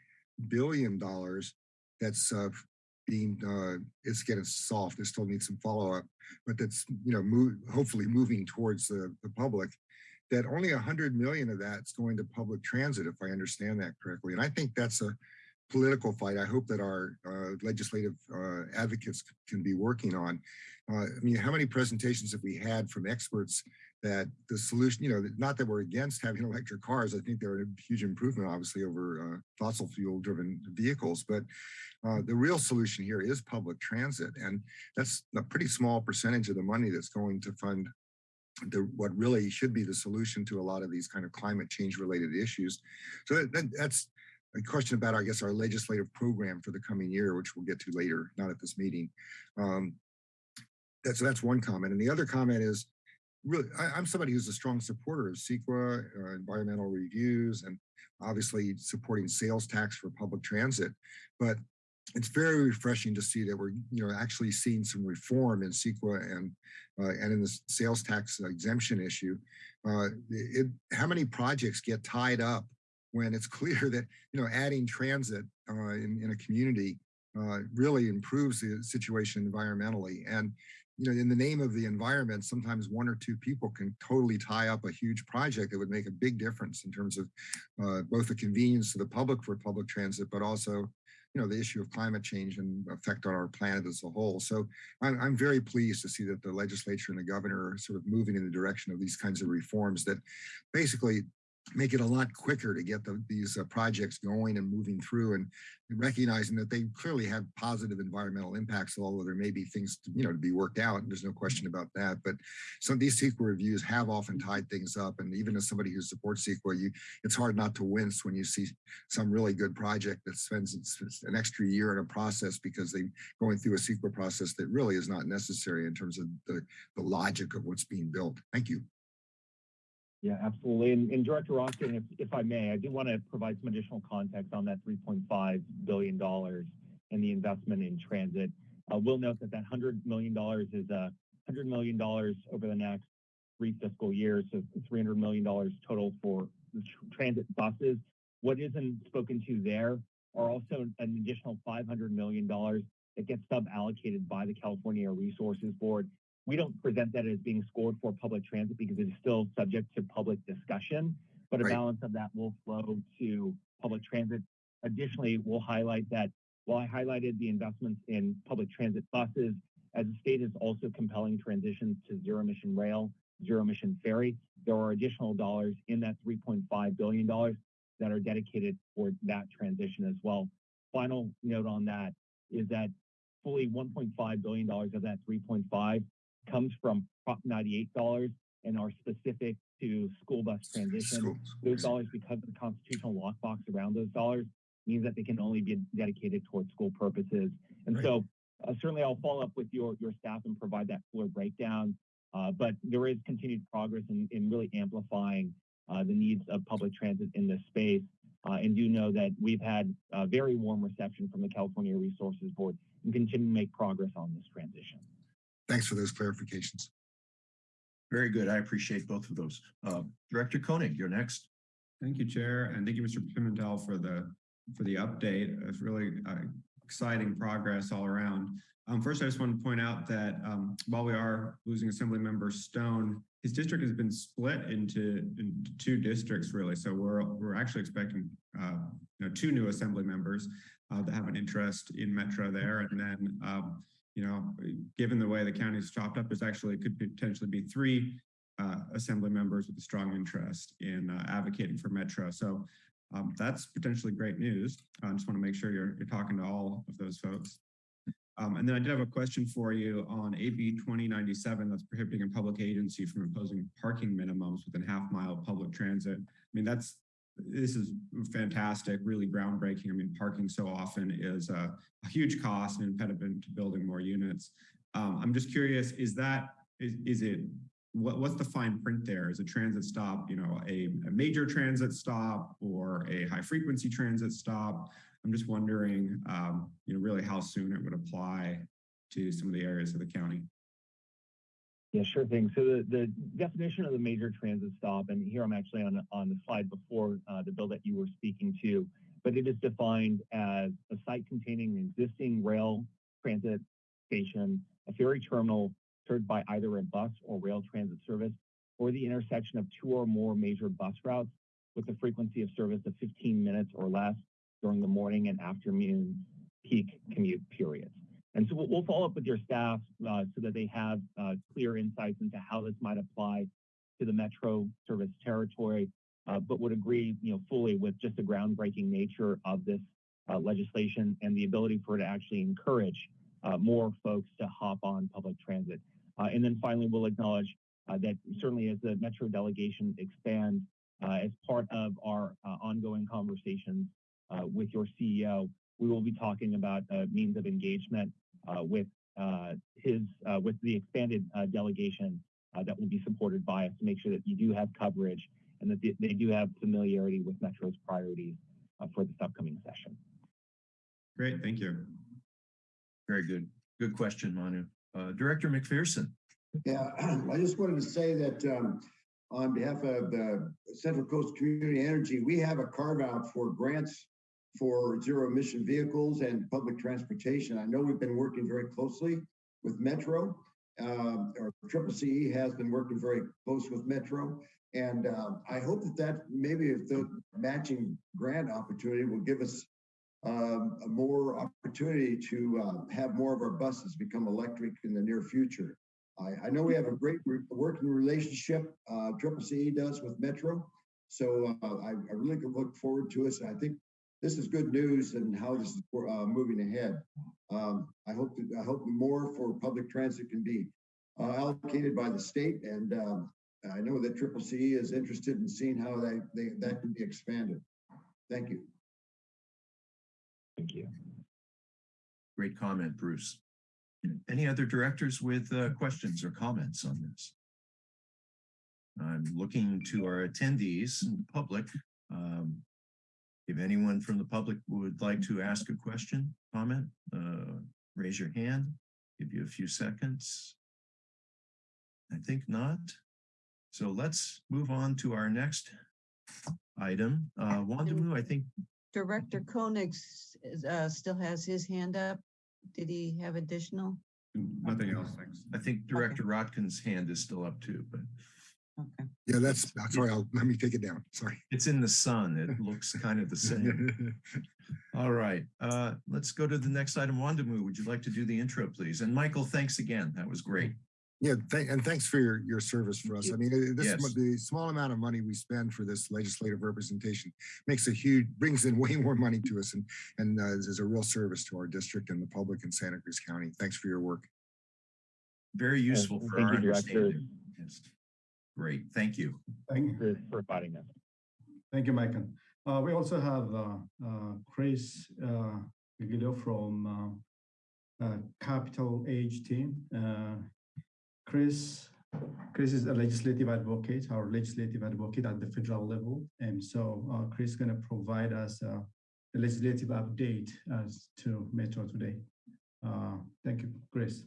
billion that's uh, being, uh, it's getting soft, it still needs some follow-up, but that's, you know, move, hopefully moving towards the, the public, that only 100 million of that's going to public transit, if I understand that correctly. And I think that's a political fight. I hope that our uh, legislative uh, advocates can be working on. Uh, I mean, how many presentations have we had from experts that the solution, you know, not that we're against having electric cars. I think they're a huge improvement, obviously, over uh, fossil fuel driven vehicles. But uh, the real solution here is public transit. And that's a pretty small percentage of the money that's going to fund the, what really should be the solution to a lot of these kind of climate change related issues. So that, that, that's a question about, I guess, our legislative program for the coming year, which we'll get to later, not at this meeting. Um, that's, that's one comment. And the other comment is, really, I, am somebody who's a strong supporter of CEQA, uh, environmental reviews, and obviously supporting sales tax for public transit. But it's very refreshing to see that we're, you know, actually seeing some reform in CEQA and uh, and in the sales tax exemption issue. Uh, it, how many projects get tied up when it's clear that you know adding transit uh, in, in a community uh, really improves the situation environmentally and you know, in the name of the environment, sometimes one or two people can totally tie up a huge project that would make a big difference in terms of uh, both the convenience to the public for public transit, but also, you know, the issue of climate change and effect on our planet as a whole. So I'm, I'm very pleased to see that the legislature and the governor are sort of moving in the direction of these kinds of reforms that basically make it a lot quicker to get the, these uh, projects going and moving through and recognizing that they clearly have positive environmental impacts, although there may be things to, you know, to be worked out. And there's no question about that. But some of these CEQA reviews have often tied things up. And even as somebody who supports CEQA, you, it's hard not to wince when you see some really good project that spends an extra year in a process because they're going through a CEQA process that really is not necessary in terms of the, the logic of what's being built. Thank you. Yeah, absolutely. And, Director Austin, if, I may, I do want to provide some additional context on that $3.5 billion and the investment in transit. Uh, we'll note that that $100 million is uh, $100 million over the next three fiscal years, so $300 million total for transit buses. What isn't spoken to there are also an additional $500 million that gets sub-allocated by the California Resources Board we don't present that as being scored for public transit because it is still subject to public discussion, but a Right. balance of that will flow to public transit. Additionally, we'll highlight that while I highlighted the investments in public transit buses, as the state is also compelling transitions to zero emission rail, zero emission ferry. There are additional dollars in that $3.5 billion that are dedicated for that transition as well. Final note on that is that fully $1.5 billion of that 3.5 comes from Prop 98 dollars and are specific to school bus transition. School- Those dollars, because of the constitutional lockbox around those dollars, means that they can only be dedicated towards school purposes. And Right. so uh, certainly I'll follow up with your, your staff and provide that fuller breakdown. Uh, but there is continued progress in, in really amplifying uh, the needs of public transit in this space. Uh, and do know that we've had a very warm reception from the California Resources Board and continue to make progress on this transition. Thanks for those clarifications. Very good. I appreciate both of those. Uh, Director Koenig, you're next. Thank you, Chair, and thank you, Mr. Pimentel, for the, for the update. It's really uh, exciting progress all around. Um, First, I just want to point out that um, while we are losing Assemblymember Stone, his district has been split into, into two districts, really. So we're, we're actually expecting, uh, you know, two new Assembly members uh, that have an interest in Metro there. And then, um, you know, given the way the county is chopped up, there's actually could potentially be three uh, assembly members with a strong interest in uh, advocating for Metro. So um, that's potentially great news. I just want to make sure you're, you're talking to all of those folks. Um, and then I did have a question for you on AB 2097 that's prohibiting a public agency from imposing parking minimums within half mile of public transit. I mean, that's this is fantastic, really groundbreaking. I mean, parking so often is a, a huge cost and impediment to building more units. Um, I'm just curious, is that, is, is it, what, what's the fine print there? Is a transit stop, you know, a, a major transit stop or a high frequency transit stop? I'm just wondering, um, you know, really how soon it would apply to some of the areas of the county. Yeah, sure thing. So the, the definition of the major transit stop, and here I'm actually on, on the slide before uh, the bill that you were speaking to, but it is defined as a site containing an existing rail transit station, a ferry terminal served by either a bus or rail transit service, or the intersection of two or more major bus routes with a frequency of service of 15 minutes or less during the morning and afternoon peak commute periods. And so we'll, follow up with your staff uh, so that they have uh, clear insights into how this might apply to the metro service territory, uh, but would agree, you know, fully with just the groundbreaking nature of this uh, legislation and the ability for it to actually encourage uh, more folks to hop on public transit. Uh, and then finally, we'll acknowledge that certainly as the metro delegation expands, as part of our ongoing conversations with your CEO, we will be talking about uh, means of engagement with uh, his uh, with the expanded uh, delegation uh, that will be supported by us to make sure that you do have coverage and that they, they do have familiarity with Metro's priorities uh, for this upcoming session. Great, thank you. Very good. Good question, Manu. Uh, Director McPherson. Yeah, I just wanted to say that um, on behalf of the Central Coast Community Energy, we have a carve out for grants for zero emission vehicles and public transportation. I know we've been working very closely with Metro. Um, or Triple CE has been working very close with Metro. And um, I hope that that maybe if the matching grant opportunity will give us um, a more opportunity to uh, have more of our buses become electric in the near future. I, I know we have a great re- working relationship, uh, Triple CE does with Metro. So uh, I, I really look forward to us. I think this is good news and how this is uh, moving ahead. Um, I hope that, I hope more for public transit can be uh, allocated by the state. And um, I know that Triple C is interested in seeing how they, they, that can be expanded. Thank you. Thank you. Great comment, Bruce. Any other directors with uh, questions or comments on this? I'm looking to our attendees and the public. Um, if anyone from the public would like to ask a question, comment, uh, raise your hand. Give you a few seconds. I think not. So let's move on to our next item. Uh, Wondimu, I think Director Koenig uh, still has his hand up. Did he have additional? Nothing else, thanks. I think Director Rotkin's hand is still up too, but Okay. Yeah, that's, that's sorry, I'll, let me take it down. Sorry. it's in the sun. It looks kind of the same. All right, uh, let's go to the next item. Wondimu, would you like to do the intro, please? And Michael, thanks again. That was great. Yeah, thank, and thanks for your, your service for us. I mean, uh, this, Yes. mo- the small amount of money we spend for this legislative representation makes a huge, brings in way more money to us and, and uh, is a real service to our district and the public in Santa Cruz County. Thanks for your work. Very useful for thank our you, Director. understanding. Yes. Great, thank you. Thank, you for providing us. thank you, Michael. Uh, we also have, uh, uh, Chris, uh, Vigilio from, uh, uh, CapitolEdge team. Uh, Chris, Chris is a legislative advocate, our legislative advocate at the federal level. And so, uh, Chris is gonna provide us, uh, a legislative update as to Metro today. Uh, thank you, Chris.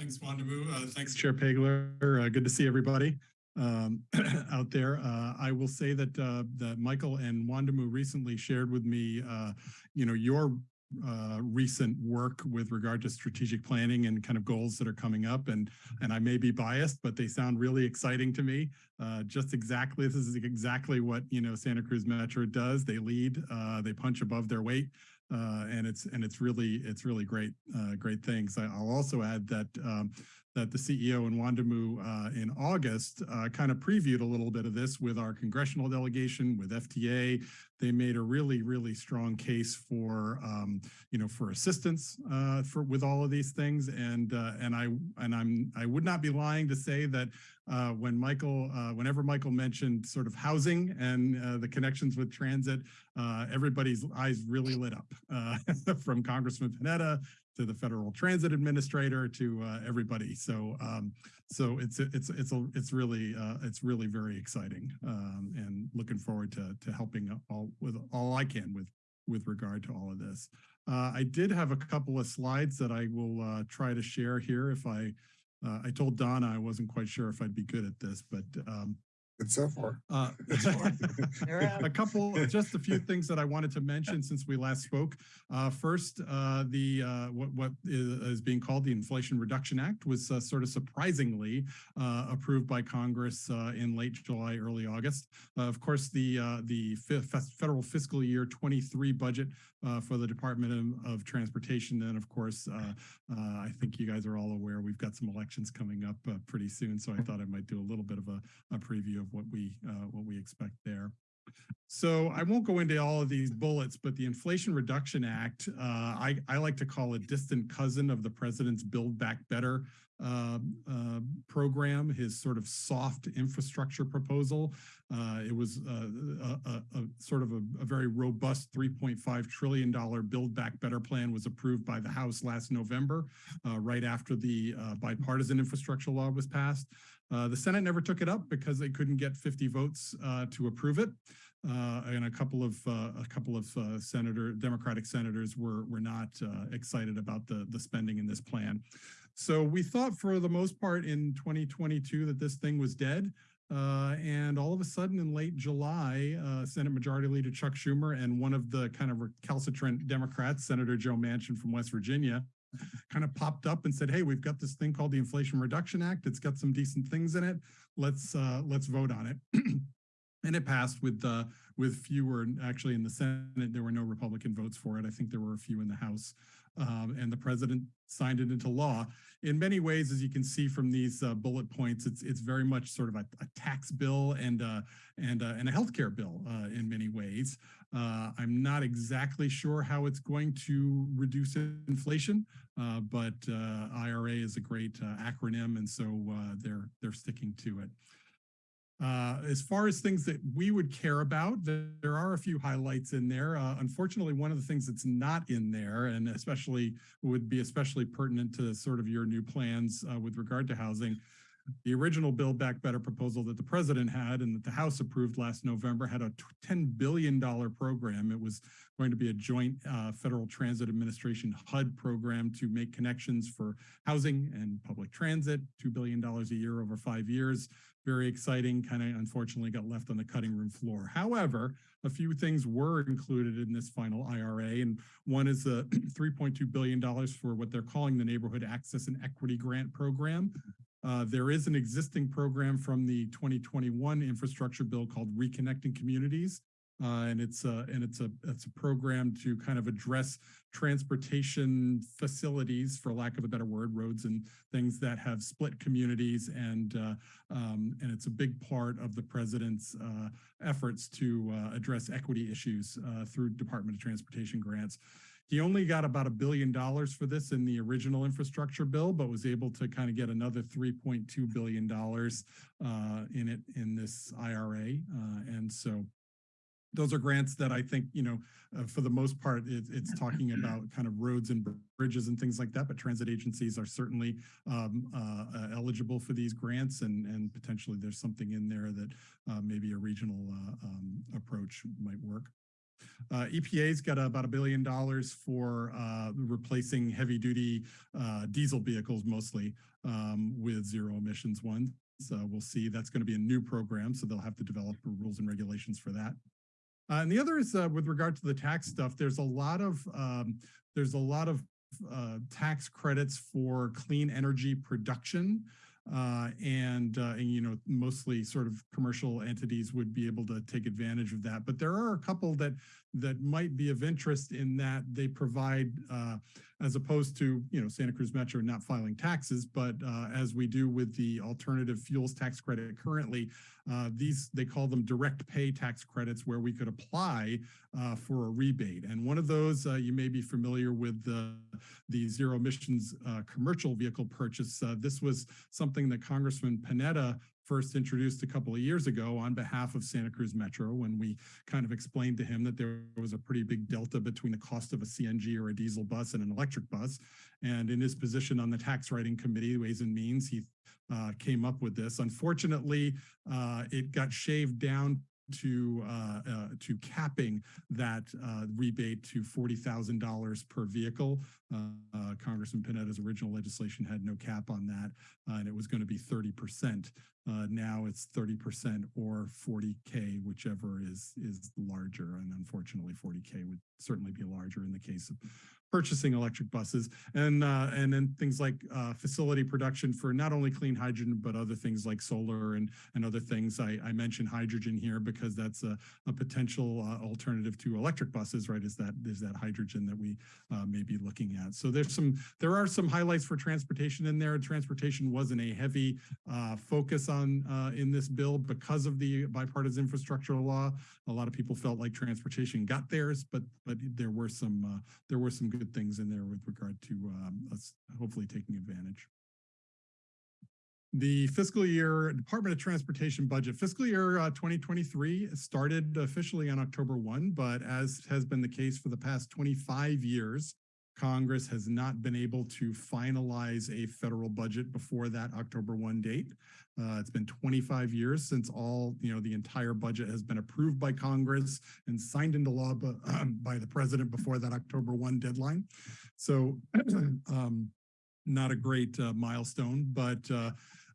Thanks, Wondimu. Uh, thanks, Chair Pageler. Uh, good to see everybody um, out there. Uh, I will say that uh, that Michael and Wondimu recently shared with me, uh, you know, your uh, recent work with regard to strategic planning and kind of goals that are coming up. And and I may be biased, but they sound really exciting to me. Uh, just exactly, this is exactly what you know Santa Cruz Metro does. They lead, uh, they punch above their weight. Uh, and it's and it's really it's really great uh, great things. I, I'll also add that um, that the CEO in Wondimu uh, in August uh, kind of previewed a little bit of this with our congressional delegation with FTA. They made a really really strong case for um, you know for assistance uh, for with all of these things, and uh, and I and I'm I would not be lying to say that uh, when Michael, uh, whenever Michael mentioned sort of housing and the connections with transit, everybody's eyes really lit up from Congressman Panetta to the Federal Transit Administrator to uh, everybody. So, um, so it's it's it's a, it's really uh, it's really very exciting, um, and looking forward to to helping all with all I can with with regard to all of this. Uh, I did have a couple of slides that I will uh, try to share here if I uh, I told Donna I wasn't quite sure if I'd be good at this, but um, Good so far. uh, a couple, just a few things that I wanted to mention since we last spoke. Uh, first, uh, the uh, what, what is, is being called the Inflation Reduction Act was uh, sort of surprisingly uh, approved by Congress uh, in late July, early August. Uh, of course, the uh, the federal fiscal year 23 budget uh, for the Department of, of Transportation, and of course, uh, uh, I think you guys are all aware we've got some elections coming up uh, pretty soon, so I thought I might do a little bit of a, a preview of what we uh, what we expect there. So I won't go into all of these bullets, but the Inflation Reduction Act, uh, I, I like to call a distant cousin of the president's Build Back Better uh, uh, program, his sort of soft infrastructure proposal. Uh, it was uh, a, a, a sort of a, a very robust $3.5 trillion Build Back Better plan was approved by the House last November, uh, right after the bipartisan infrastructure law was passed. Uh, the Senate never took it up because they couldn't get 50 votes uh, to approve it. Uh, and a couple of uh, a couple of uh, senator Democratic senators were were not excited about the the spending in this plan. So we thought for the most part in 2022 that this thing was dead. And all of a sudden in late July, Senate Majority Leader Chuck Schumer and one of the kind of recalcitrant Democrats, Senator Joe Manchin from West Virginia, kind of popped up and said, "Hey, we've got this thing called the Inflation Reduction Act. It's got some decent things in it. Let's uh, let's vote on it." and it passed with uh, with fewer. Actually, in the Senate, there were no Republican votes for it. I think there were a few in the House, um, and the president signed it into law. In many ways, as you can see from these uh, bullet points, it's it's very much sort of a, a tax bill and uh, and uh, and a healthcare bill uh, in many ways. Uh, I'm not exactly sure how it's going to reduce inflation, uh, but IRA is a great acronym, and so they're they're sticking to it. Uh, as far as things that we would care about, there, are a few highlights in there. Uh, unfortunately, one of the things that's not in there, and especially would be especially pertinent to sort of your new plans uh, with regard to housing, the original Build Back Better proposal that the president had and that the House approved last November had a $10 billion program. It was going to be a joint uh, Federal Transit Administration HUD program to make connections for housing and public transit, $2 billion a year over five years. Very exciting, kind of unfortunately got left on the cutting room floor. However, a few things were included in this final IRA, and one is the $3.2 billion for what they're calling the Neighborhood Access and Equity Grant Program. Uh, there is an existing program from the 2021 infrastructure bill called Reconnecting Communities. Uh, and it's a, and it's a, it's a program to kind of address transportation facilities, for lack of a better word, roads and things that have split communities. And, uh, um, and it's a big part of the president's uh, efforts to uh, address equity issues uh, through Department of Transportation grants. He only got about a billion dollars for this in the original infrastructure bill, but was able to kind of get another $3.2 billion uh, in it in this IRA. Uh, and so those are grants that I think, you know, uh, for the most part, it, it's talking about kind of roads and bridges and things like that, but transit agencies are certainly um, uh, uh, eligible for these grants and, and potentially there's something in there that uh, maybe a regional uh, um, approach might work. Uh, EPA's got about a billion dollars for uh, replacing heavy duty uh, diesel vehicles mostly um, with zero emissions ones. So we'll see that's going to be a new program. So they'll have to develop rules and regulations for that. Uh, and the other is uh, with regard to the tax stuff, there's a lot of um, there's a lot of uh, tax credits for clean energy production. Uh, and, uh, and, you know, mostly sort of commercial entities would be able to take advantage of that. But there are a couple that that might be of interest in that they provide, uh, as opposed to, you know, Santa Cruz Metro not filing taxes, but uh, as we do with the alternative fuels tax credit currently, uh, these, they call them direct pay tax credits where we could apply uh, for a rebate. And one of those, uh, you may be familiar with the, the zero emissions uh, commercial vehicle purchase. This was something that Congressman Panetta first introduced a couple of years ago on behalf of Santa Cruz Metro when we kind of explained to him that there was a pretty big delta between the cost of a CNG or a diesel bus and an electric bus. And in his position on the tax writing committee, Ways and Means, he uh, came up with this. Unfortunately, uh, it got shaved down to uh, uh, to capping that uh, rebate to forty thousand dollars per vehicle. Uh, uh, Congressman Panetta's original legislation had no cap on that, uh, and it was going to be thirty percent. now it's thirty percent or forty k, whichever is is larger. And unfortunately, forty k would certainly be larger in the case of purchasing electric buses and uh, and then things like uh, facility production for not only clean hydrogen but other things like solar and and other things. I, I mentioned hydrogen here because that's a, a potential uh, alternative to electric buses, right? Is that is that hydrogen that we uh, may be looking at? So there's some there are some highlights for transportation in there. Transportation wasn't a heavy uh, focus on uh, in this bill because of the bipartisan infrastructure law. A lot of people felt like transportation got theirs, but but there were some there were some good good things in there with regard to um, us hopefully taking advantage. The fiscal year Department of Transportation budget fiscal year uh, 2023 started officially on October 1, but as has been the case for the past 25 years, Congress has not been able to finalize a federal budget before that October 1 date. Uh, it's been 25 years since all, you know, the entire budget has been approved by Congress and signed into law by, um, by the president before that October 1 deadline. So um, not a great uh, milestone, but uh,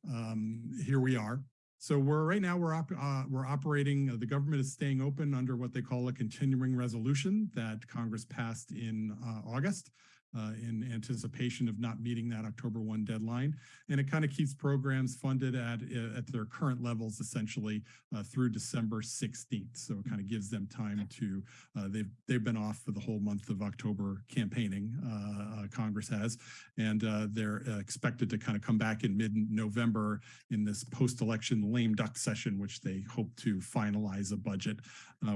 um, here we are. So we're right now we're op uh, we're operating. Uh, the government is staying open under what they call a continuing resolution that Congress passed in uh, August uh, in anticipation of not meeting that October 1 deadline. And it kind of keeps programs funded at, uh, at their current levels essentially uh, through December 16th. So it kind of gives them time to, uh, they've, they've been off for the whole month of October campaigning, uh, Congress has, and they're expected to kind of come back in mid-November in this post-election lame duck session, which they hope to finalize a budget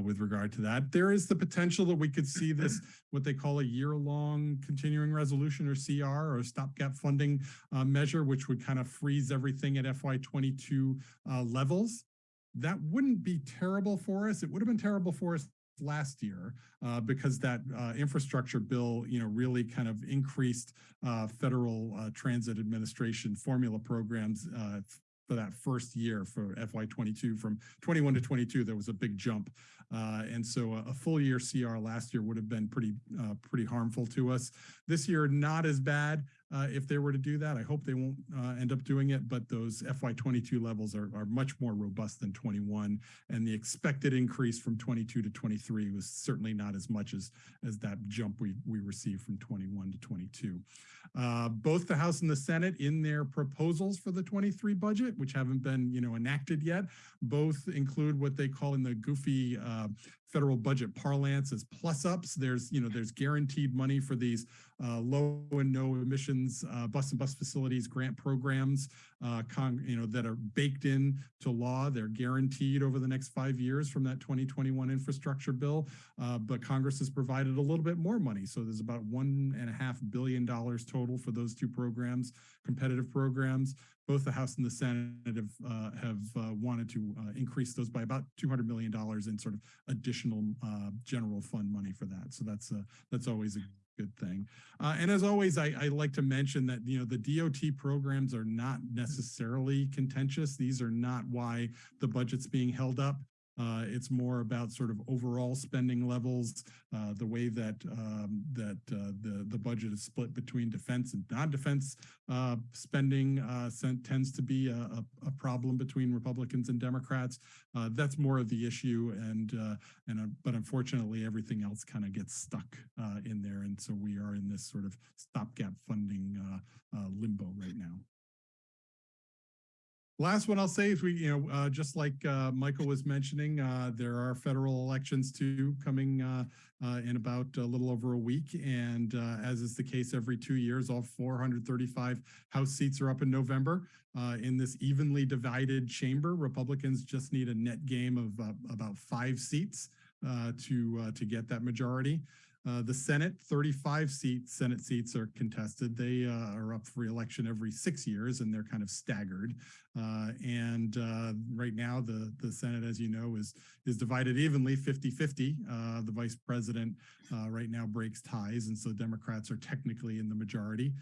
with regard to that. There is the potential that we could see this, what they call a year-long continuing continuing resolution or CR or stopgap funding uh, measure, which would kind of freeze everything at FY22 uh, levels. That wouldn't be terrible for us. It would have been terrible for us last year uh, because that uh, infrastructure bill, you know, really kind of increased uh, federal uh, transit administration formula programs uh, for that first year for FY22 from 21 to 22, there was a big jump. Uh, and so a, a, full year CR last year would have been pretty, uh, pretty harmful to us. This year, not as bad uh, if they were to do that. I hope they won't uh, end up doing it, but those FY22 levels are, are much more robust than 21. And the expected increase from 22 to 23 was certainly not as much as, as that jump we, we received from 21 to 22. Uh, both the House and the Senate in their proposals for the 23 budget, which haven't been you know enacted yet, both include what they call in the goofy uh, federal budget parlance as plus ups. There's, you know, there's guaranteed money for these uh, low and no emissions uh, bus and bus facilities grant programs, uh, you know, that are baked in to law. They're guaranteed over the next five years from that 2021 infrastructure bill. Uh, but Congress has provided a little bit more money. So there's about one and a half billion dollars total for those two programs, competitive programs. Both the House and the Senate have uh, have uh, wanted to uh, increase those by about 200 million dollars in sort of additional uh, general fund money for that. So that's uh, that's always a good thing. Uh, and as always, I, I like to mention that, you know, the DOT programs are not necessarily contentious. These are not why the budget's being held up. Uh, it's more about sort of overall spending levels, uh, the way that um, that uh, the the budget is split between defense and non-defense uh, spending uh, tends to be a, a, problem between Republicans and Democrats. Uh, that's more of the issue, and and but unfortunately, everything else kind of gets stuck in there, and so we are in this sort of stopgap funding limbo right now. Last one I'll say is we, you know, uh, just like uh, Michael was mentioning, uh, there are federal elections too coming uh, uh, in about a little over a week. And uh, as is the case every two years, all 435 House seats are up in November. in this evenly divided chamber, Republicans just need a net game of about five seats to, to get that majority. Uh, the Senate, 35 seats, Senate seats are contested. They uh, are up for election every six years and they're kind of staggered. Uh, and uh, right now the, the Senate, as you know, is, is divided evenly 50-50. Uh, the vice president right now breaks ties. And so Democrats are technically in the majority.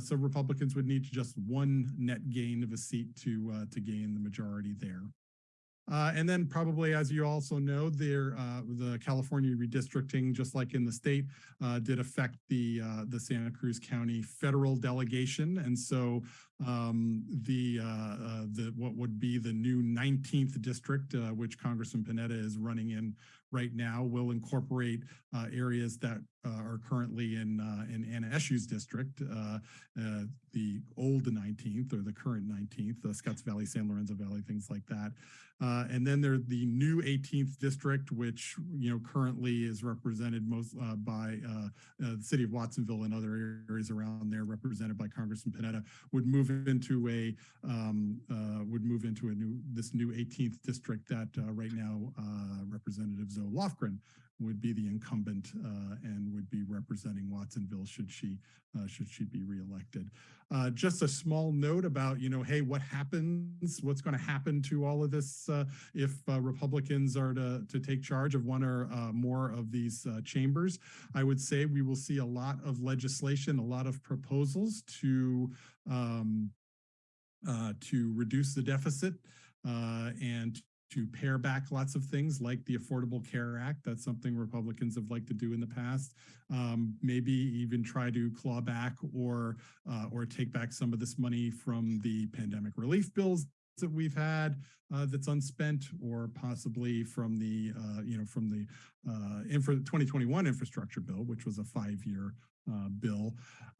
so Republicans would need just one net gain of a seat to, to gain the majority there. Uh, and then probably, as you also know, there uh, the California redistricting, just like in the state, uh, did affect the uh, the Santa Cruz County federal delegation, and so um, the uh, uh, the what would be the new 19th district, which Congressman Panetta is running in right now, will incorporate areas that are currently in in Anna Eshoo's district, the old 19th or the current 19th, the Scotts Valley, San Lorenzo Valley, things like that. Uh, and then there's the new 18th district, which you know currently is represented most uh, by uh, uh, the city of Watsonville and other areas around there, represented by Congressman Panetta, would move into a um, uh, would move into a new this new 18th district that right now Representative Zoe Lofgren would be the incumbent uh, and would be representing Watsonville should she uh, should she be reelected. Uh, just a small note about, you know, hey, what happens? What's going to happen to all of this uh, if uh, Republicans are to, to take charge of one or uh, more of these chambers? I would say we will see a lot of legislation, a lot of proposals to um, to reduce the deficit and to pare back lots of things like the Affordable Care Act. That's something Republicans have liked to do in the past. Um, maybe even try to claw back or uh, or take back some of this money from the pandemic relief bills that we've had uh, that's unspent or possibly from the uh, you know from the uh, infra 2021 infrastructure bill which was a five-year uh, bill.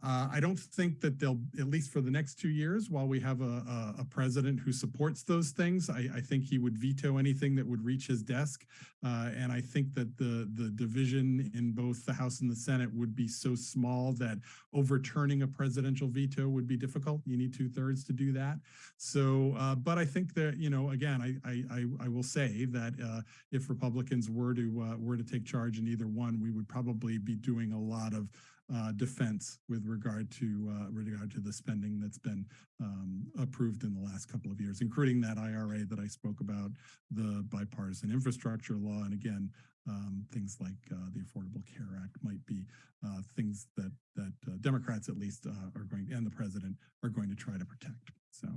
Uh, I don't think that they'll, at least for the next two years, while we have a, a, a president who supports those things, I, I, think he would veto anything that would reach his desk. Uh, and I think that the, the division in both the House and the Senate would be so small that overturning a presidential veto would be difficult. You need two thirds to do that. So, uh, but I think that, you know, again, I, I, I will say that uh, if Republicans were to, uh, were to take charge in either one, we would probably be doing a lot of uh, defense with regard to uh, regard to the spending that's been um, approved in the last couple of years, including that IRA that I spoke about, the bipartisan infrastructure law, and again, um, things like uh, the Affordable Care Act might be uh, things that that uh, Democrats at least uh, are going and the president are going to try to protect. So.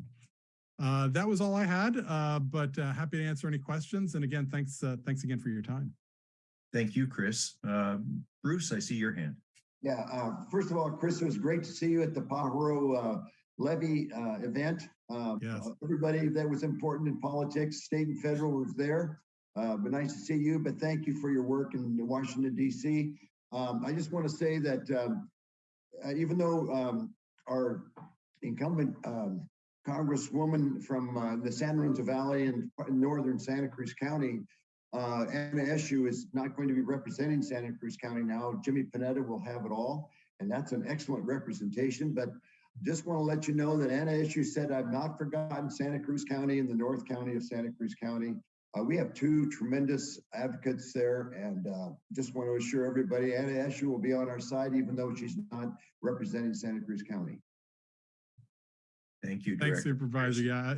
that was all I had, but happy to answer any questions. And again, thanks thanks again for your time. Thank you, Chris. Bruce, I see your hand. Yeah, uh, first of all, Chris, it was great to see you at the Pajaro uh, levee uh, event. Uh, yes. Uh, everybody that was important in politics, state and federal, was there. Uh, but nice to see you. But thank you for your work in Washington D.C. Um, I just want to say that um, even though um, our incumbent um, Congresswoman from the San Lorenzo Valley and northern Santa Cruz County Uh, Anna is not going to be representing Santa Cruz County now. Jimmy Panetta will have it all, and that's an excellent representation. But just want to let you know that Eshoo said, I've not forgotten Santa Cruz County and the North County of Santa Cruz County. Uh, we have two tremendous advocates there, and uh, just want to assure everybody, Anna Eshoo will be on our side, even though she's not representing Santa Cruz County. Thank you, Thanks Director. Supervisor. Yeah,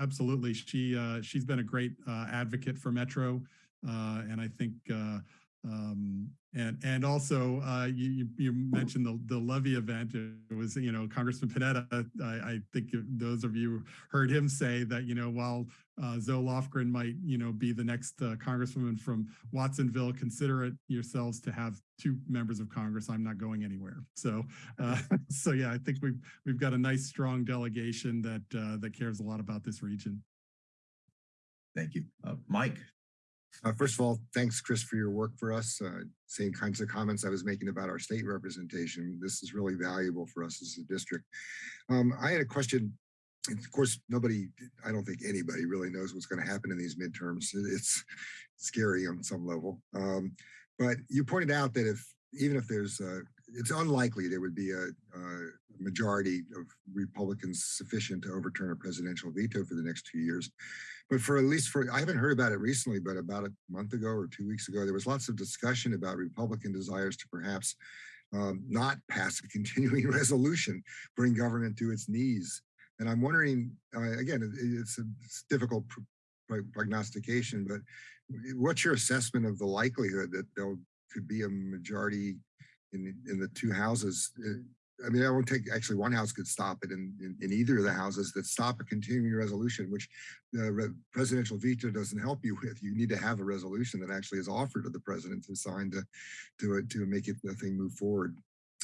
absolutely. She, uh, she's been a great, uh, advocate for Metro. Uh, and I think, uh, um, and, and also, uh, you, you, mentioned the, the levee event. It was, you know, Congressman Panetta, I, I think those of you heard him say that, you know, while, uh, Zoe Lofgren might, you know, be the next, uh, Congresswoman from Watsonville, consider it yourselves to have two members of Congress. I'm not going anywhere. So, uh, so yeah, I think we've, we've got a nice, strong delegation that, uh, that cares a lot about this region. Thank you. Uh, Mike, Uh, first of all, thanks, Chris, for your work for us. Uh, same kinds of comments I was making about our state representation. This is really valuable for us as a district. Um, I had a question. Of course, nobody, I don't think anybody really knows what's going to happen in these midterms. It's scary on some level. Um, but you pointed out that if, even if there's, it's unlikely there would be a, a majority of Republicans sufficient to overturn a presidential veto for the next two years. But for at least for, I haven't heard about it recently, but about a month ago or two weeks ago, there was lots of discussion about Republican desires to perhaps um, not pass a continuing resolution, bring government to its knees. And I'm wondering, uh, again, it- it's a it's difficult pr- pro- prognostication, but what's your assessment of the likelihood that there could be a majority in, in the two houses? Uh, I mean, I won't take, actually, one house could stop it in, in, in either of the houses that stop a continuing resolution, which the re- presidential veto doesn't help you with. You need to have a resolution that actually is offered to the president to sign to, to, to make it, the thing move forward.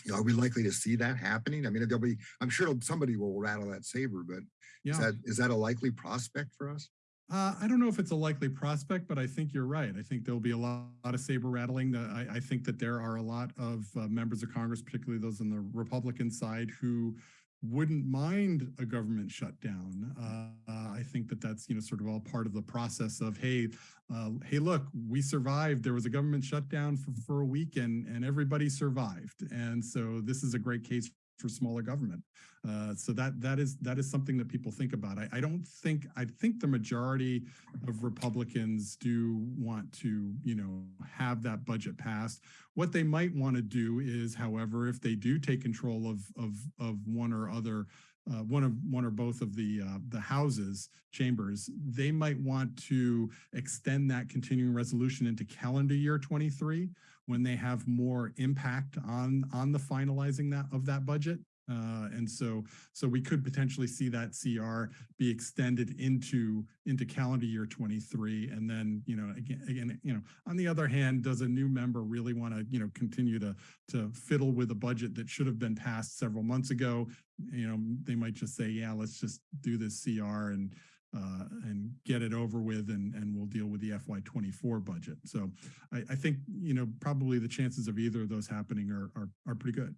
You know, Are we likely to see that happening? I mean, there'll be, I'm sure somebody will rattle that saber, but Yeah. is that, is that a likely prospect for us? Uh, I don't know if it's a likely prospect, but I think you're right. I think there'll be a lot, lot of saber rattling. The- I, I think that there are a lot of uh, members of Congress, particularly those on the Republican side, who wouldn't mind a government shutdown. Uh, uh, I think that that's you know sort of all part of the process of hey, uh, hey, look, we survived. There was a government shutdown for, for a week, and and everybody survived. And so this is a great case for smaller government. Uh, so that that is that is something that people think about. I, I don't think I think the majority of Republicans do want to you know have that budget passed. What they might want to do is, however, if they do take control of of of one or other. Uh, one of one or both of the uh, the houses chambers, they might want to extend that continuing resolution into calendar year 23 when they have more impact on on the finalizing that of that budget. Uh, and so, so we could potentially see that CR be extended into into calendar year 23. And then, you know, again, again, you know, on the other hand, does a new member really want to, you know, continue to to fiddle with a budget that should have been passed several months ago? You know, they might just say, yeah, let's just do this CR and uh, and get it over with and, and we'll deal with the FY24 budget. So I, I think, you know, probably the chances of either of those happening are, are, are pretty good.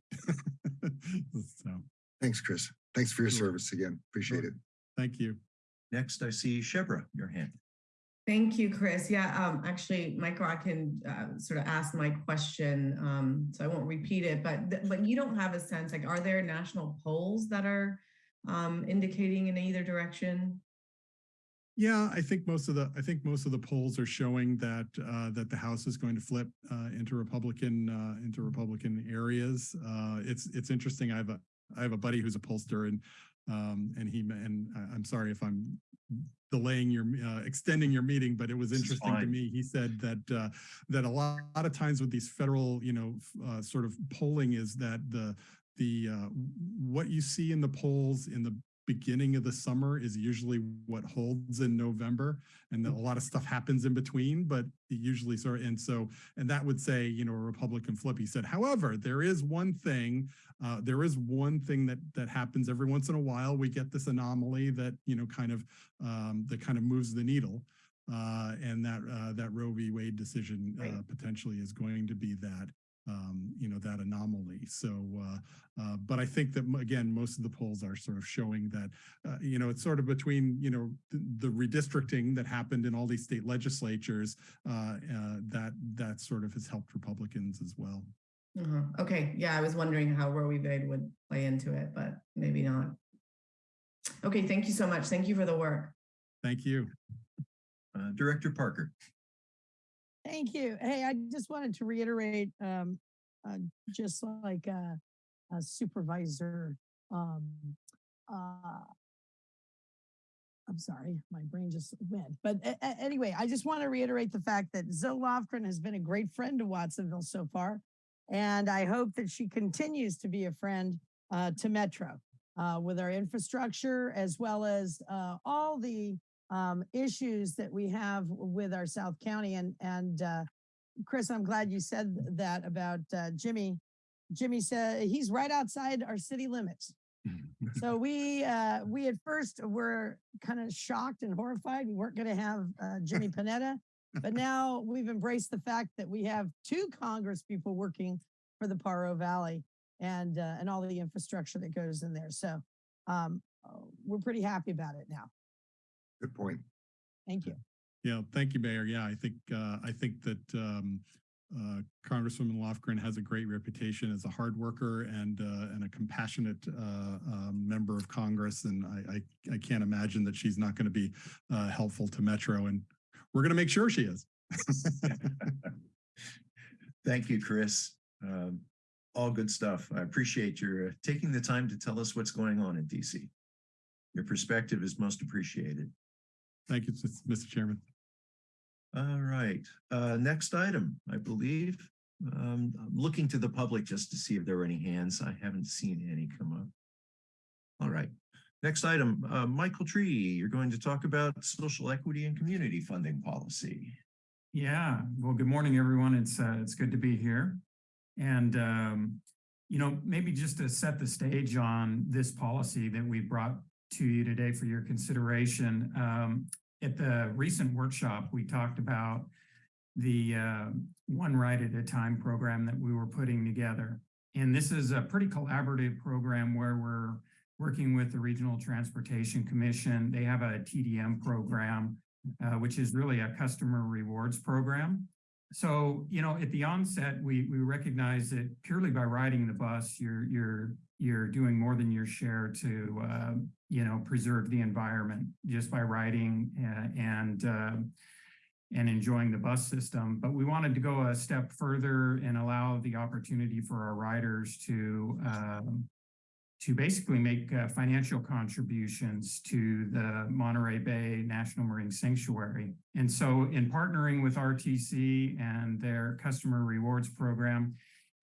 so Thanks, Chris. Thanks for your Sure. service again. Appreciate it. thank you. next I see Shebreh, your hand. Thank you, Chris. Yeah, um, actually, Michael, I can uh, sort of ask my question, um, so I won't repeat it, but but you don't have a sense, like, are there national polls that are um, indicating in either direction? Yeah, I think most of the I think most of the polls are showing that uh, that the House is going to flip uh, into Republican uh, into Republican areas. Uh, it's it's interesting. I have a I have a buddy who's a pollster and um, and he and I'm sorry if I'm delaying your uh, extending your meeting, but it was interesting to me. He said that uh, that a lot, lot of times with these federal you know uh, sort of polling is that the the uh, what you see in the polls in the beginning of the summer is usually what holds in November and a lot of stuff happens in between but it usually sort of and so and that would say you know a Republican flip he said however there is one thing uh, there is one thing that that happens every once in a while. We get this anomaly that you know kind of um, that kind of moves the needle uh, and that uh, that Roe v. Wade decision uh, potentially is going to be that um, you know, that anomaly. So, uh, uh, but I think that, again, most of the polls are sort of showing that, uh, you know, it's sort of between, you know, th- the redistricting that happened in all these state legislatures, uh, uh, that, that sort of has helped Republicans as well. Uh-huh. Okay, yeah, I was wondering how Roe v. Wade would play into it, but maybe not. Okay, thank you so much. Thank you for the work. Thank you. Uh, Director Parker. Thank you. Hey, I just wanted to reiterate, um, uh, just like, a, uh, Supervisor, um, uh, I'm sorry, my brain just went. But a- a- anyway, I just want to reiterate the fact that Zoe Lofgren has been a great friend to Watsonville so far. And I hope that she continues to be a friend uh, to Metro uh, with our infrastructure as well as uh, all the um, issues that we have with our South County. And, and uh, Chris, I'm glad you said that about uh, Jimmy. Jimmy said he's right outside our city limits. So we, uh, we at first were kind of shocked and horrified. We weren't going to have uh, Jimmy Panetta, but now we've embraced the fact that we have two Congress people working for the Pajaro Valley and, uh, and all the infrastructure that goes in there. So um, uh, we're pretty happy about it now. Good point. Thank you. Yeah, thank you, Mayor. Yeah, I think, uh, I think that, um, uh, Congresswoman Lofgren has a great reputation as a hard worker and, uh, and a compassionate, uh, um, member of Congress. And I, I, I can't imagine that she's not going to be, uh, helpful to Metro and we're going to make sure she is. Thank you, Chris. Um, all good stuff. I appreciate your uh, taking the time to tell us what's going on in DC. Your perspective is most appreciated. Thank you, Mr. Chairman. All right, uh, next item, I believe. Um, I'm looking to the public just to see if there are any hands. I haven't seen any come up. All right, next item, uh, Michael Tree, you're going to talk about social equity and community funding policy. Yeah, well, good morning, everyone. It's uh, it's good to be here. And um, you know, maybe just to set the stage on this policy that we brought to you today for your consideration. Um, at the recent workshop, we talked about the uh, One Ride at a Time program that we were putting together. And this is a pretty collaborative program where we're working with the Regional Transportation Commission. They have a TDM program uh, which is really a customer rewards program. So, you know, at the onset, we we recognize that purely by riding the bus, you're you're you're doing more than your share to uh, you know preserve the environment just by riding uh, and uh, and enjoying the bus system. But we wanted to go a step further and allow the opportunity for our riders to um, to basically make uh, financial contributions to the Monterey Bay National Marine Sanctuary. And so in partnering with RTC and their customer rewards program,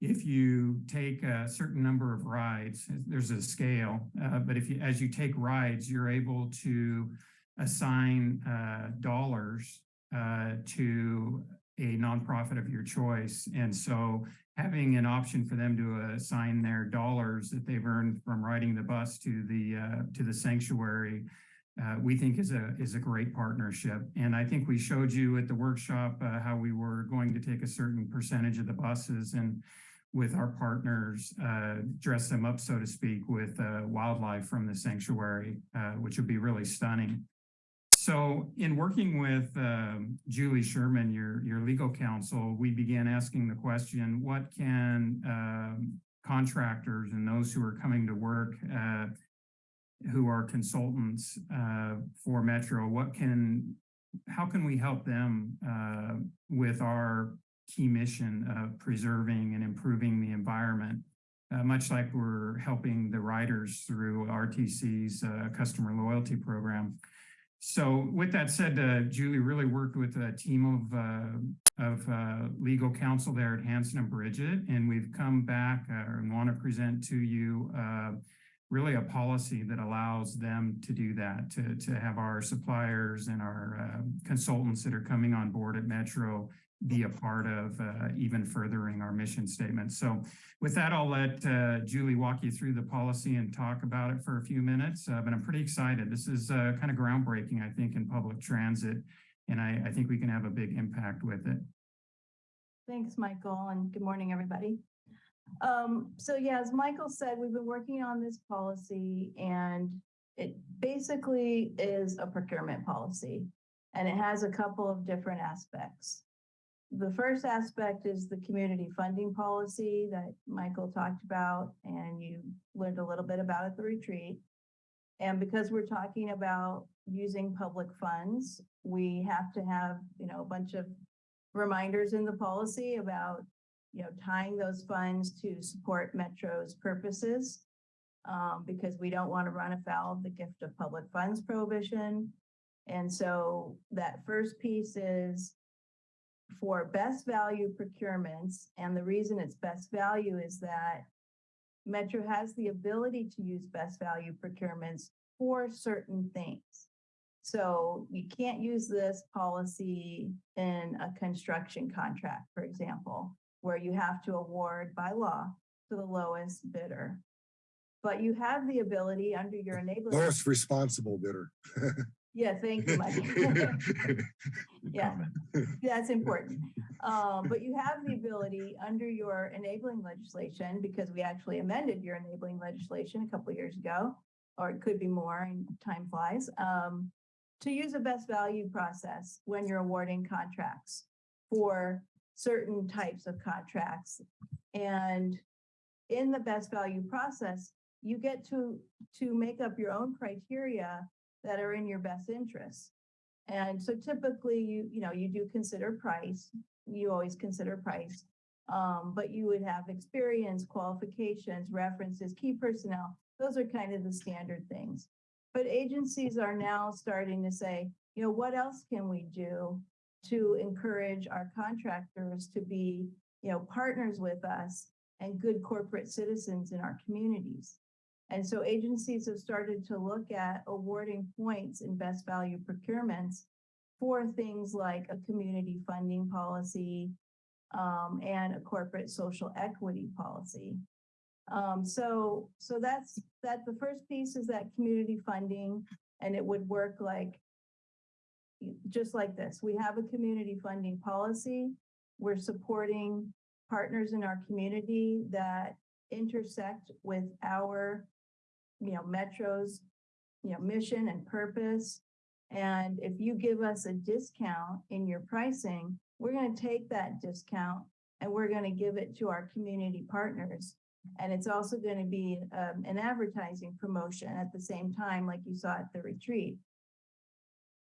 if you take a certain number of rides, there's a scale, uh, but if you, as you take rides, you're able to assign uh, dollars uh, to a nonprofit of your choice. And so having an option for them to assign their dollars that they've earned from riding the bus to the uh, to the sanctuary, uh, we think is a is a great partnership. And I think we showed you at the workshop uh, how we were going to take a certain percentage of the buses and with our partners, uh, dress them up, so to speak, with uh, wildlife from the sanctuary, uh, which would be really stunning. So in working with um, Julie Sherman, your, your legal counsel, we began asking the question, what can um, contractors and those who are coming to work uh, who are consultants uh, for Metro, what can, how can we help them uh, with our key mission of preserving and improving the environment? Uh, much like we're helping the riders through RTC's uh, customer loyalty program. So with that said, uh, Julie really worked with a team of, uh, of uh, legal counsel there at Hanson and Bridgett, and we've come back uh, and want to present to you really a policy that allows them to do that, to, to have our suppliers and our uh, consultants that are coming on board at Metro be a part of uh, even furthering our mission statement. So with that, I'll let uh, Julie walk you through the policy and talk about it for a few minutes, uh, but I'm pretty excited. This is uh, kind of groundbreaking, I think, in public transit, and I, I think we can have a big impact with it. Thanks, Michael, and good morning, everybody. Um, so yeah, as Michael said, we've been working on this policy and it basically is a procurement policy. And it has a couple of different aspects. The first aspect is the community funding policy that Michael talked about and you learned a little bit about at the retreat. And because we're talking about using public funds, we have to have, you know, a bunch of reminders in the policy about, you know, tying those funds to support Metro's purposes. Um, because we don't want to run afoul of the gift of public funds prohibition. And so that first piece is for best value procurements. And the reason it's best value is that Metro has the ability to use best value procurements for certain things. So you can't use this policy in a construction contract, for example, where you have to award by law to the lowest bidder. But you have the ability under your enabling. Lowest responsible bidder. Yeah, thank you, Mike. Yeah, that's important. Um, but you have the ability under your enabling legislation, because we actually amended your enabling legislation a couple of years ago, or it could be more and time flies, um, to use a best value process when you're awarding contracts for certain types of contracts. And in the best value process, you get to, to make up your own criteria that are in your best interests. And so typically you, you know, you do consider price, you always consider price. Um, but you would have experience, qualifications, references, key personnel. Those are kind of the standard things. But agencies are now starting to say, you know, what else can we do to encourage our contractors to be, you know, partners with us and good corporate citizens in our communities? And so agencies have started to look at awarding points in best value procurements for things like a community funding policy um, and a corporate social equity policy. Um, so, so that's, that the first piece is that community funding and it would work like just like this. We have a community funding policy. We're supporting partners in our community that intersect with our you know, Metro's, you know, mission and purpose. And if you give us a discount in your pricing, we're going to take that discount and we're going to give it to our community partners. And it's also going to be um, an advertising promotion at the same time, like you saw at the retreat.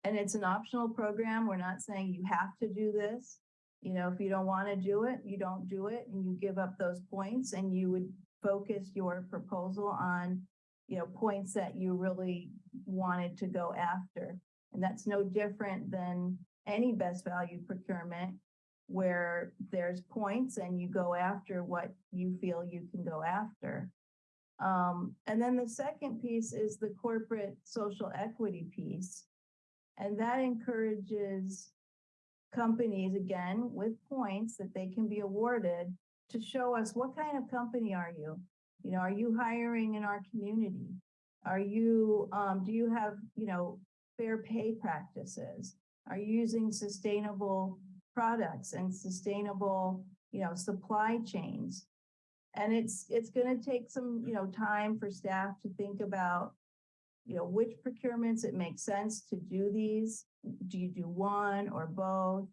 And it's an optional program. We're not saying you have to do this. You know, if you don't want to do it, you don't do it and you give up those points and you would focus your proposal on you know, points that you really wanted to go after. And that's no different than any best value procurement where there's points and you go after what you feel you can go after. Um, and then the second piece is the corporate social equity piece. And that encourages companies, again, with points that they can be awarded to show us what kind of company are you? You know, are you hiring in our community? Are you, um, do you have, you know, fair pay practices? Are you using sustainable products and sustainable, you know, supply chains? And it's, it's going to take some, you know, time for staff to think about, you know, which procurements it makes sense to do these. Do you do one or both?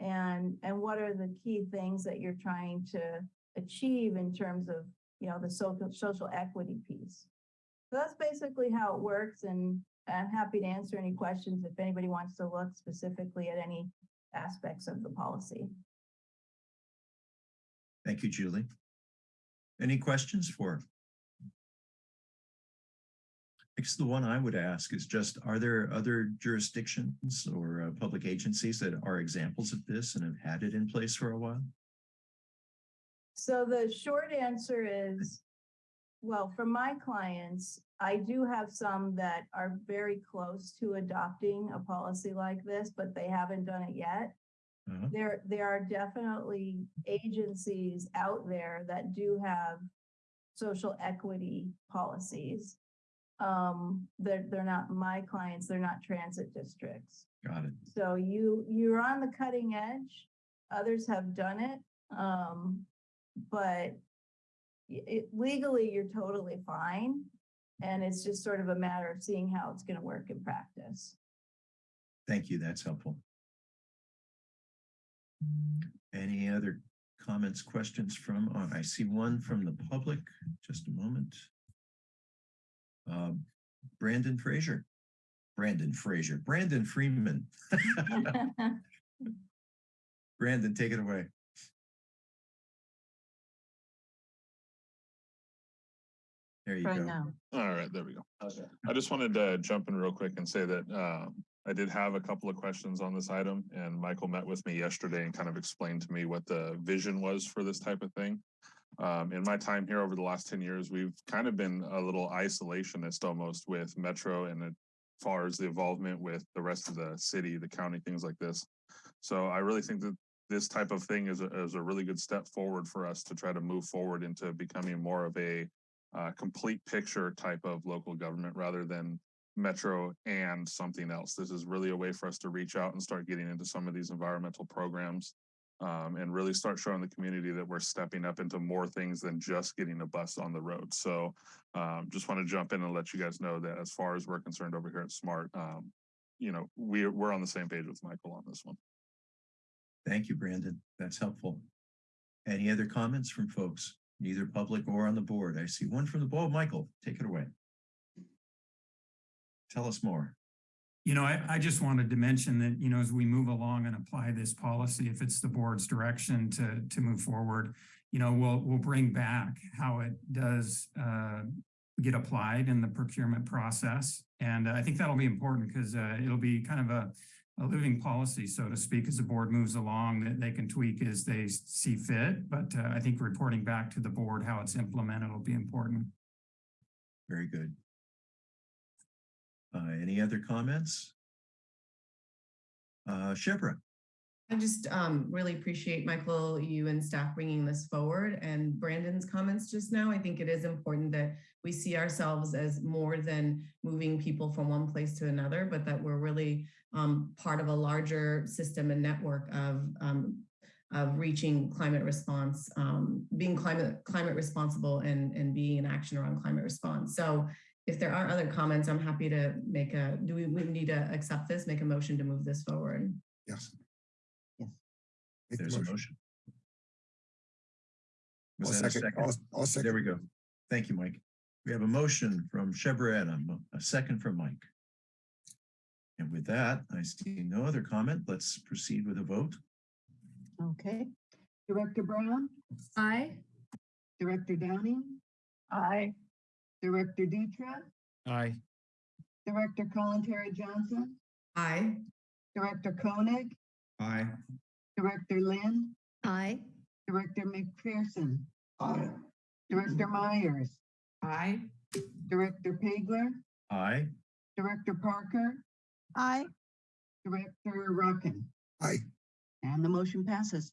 And, and what are the key things that you're trying to achieve in terms of you know, the social, social equity piece. So that's basically how it works. And I'm happy to answer any questions if anybody wants to look specifically at any aspects of the policy. Thank you, Julie. Any questions for? I guess the one I would ask is just, are there other jurisdictions or uh, public agencies that are examples of this and have had it in place for a while? So the short answer is, well, for my clients, I do have some that are very close to adopting a policy like this, but they haven't done it yet. Uh-huh. There, there are definitely agencies out there that do have social equity policies. Um, they're, they're not my clients, they're not transit districts. Got it. So you, you're on the cutting edge others have done it. Um, but it, legally, you're totally fine. And it's just sort of a matter of seeing how it's gonna work in practice. Thank you. That's helpful. Any other comments, questions from, uh, I see one from the public. Just a moment. Um, Brandon Fraser. Brandon Fraser, Brandon Freeman. Brandon, take it away. There you Try go. now. All right, there we go. Okay. I just wanted to jump in real quick and say that um, I did have a couple of questions on this item and Michael met with me yesterday and kind of explained to me what the vision was for this type of thing. Um, in my time here over the last ten years, we've kind of been a little isolationist almost with Metro and as far as the involvement with the rest of the city, the county, things like this. So I really think that this type of thing is a, is a really good step forward for us to try to move forward into becoming more of a uh, complete picture type of local government rather than metro and something else. This is really a way for us to reach out and start getting into some of these environmental programs um, and really start showing the community that we're stepping up into more things than just getting a bus on the road. So um, just want to jump in and let you guys know that as far as we're concerned over here at Smart, um, you know, we're, we're on the same page with Michael on this one. Thank you, Brandon. That's helpful. Any other comments from folks, either public or on the board? I see one from the board. Michael, take it away. Tell us more. You know, I, I just wanted to mention that, you know, as we move along and apply this policy, if it's the board's direction to, to move forward, you know, we'll, we'll bring back how it does uh, get applied in the procurement process. And I think that'll be important because uh, it'll be kind of a, a living policy, so to speak, as the board moves along, that they can tweak as they see fit. But uh, I think reporting back to the board how it's implemented will be important. Very good. Uh, any other comments? Uh, I just um, really appreciate Michael, you and staff bringing this forward and Brandon's comments just now. I think it is important that we see ourselves as more than moving people from one place to another, but that we're really um, part of a larger system and network of um, of reaching climate response, um, being climate climate responsible and and being in action around climate response. So if there are other comments, I'm happy to make a, do we, we need to accept this, make a motion to move this forward? Yes. Yes. Make the there's a motion. motion. I'll Was that a second, second? I'll, I'll second. There we go. Thank you, Mike. We have a motion from Shebreh Adam, a second from Mike. And with that, I see no other comment. Let's proceed with a vote. Okay. Director Brown, Aye. Director Downing, Aye. Director Dutra, Aye. Director Kalantari-Johnson, Aye. Director Koenig, Aye. Director Lind, Aye. Director McPherson, Aye. Director Myers, Aye. Director Pageler, Aye. Director Parker, Aye. Director Rotkin, Aye. And the motion passes.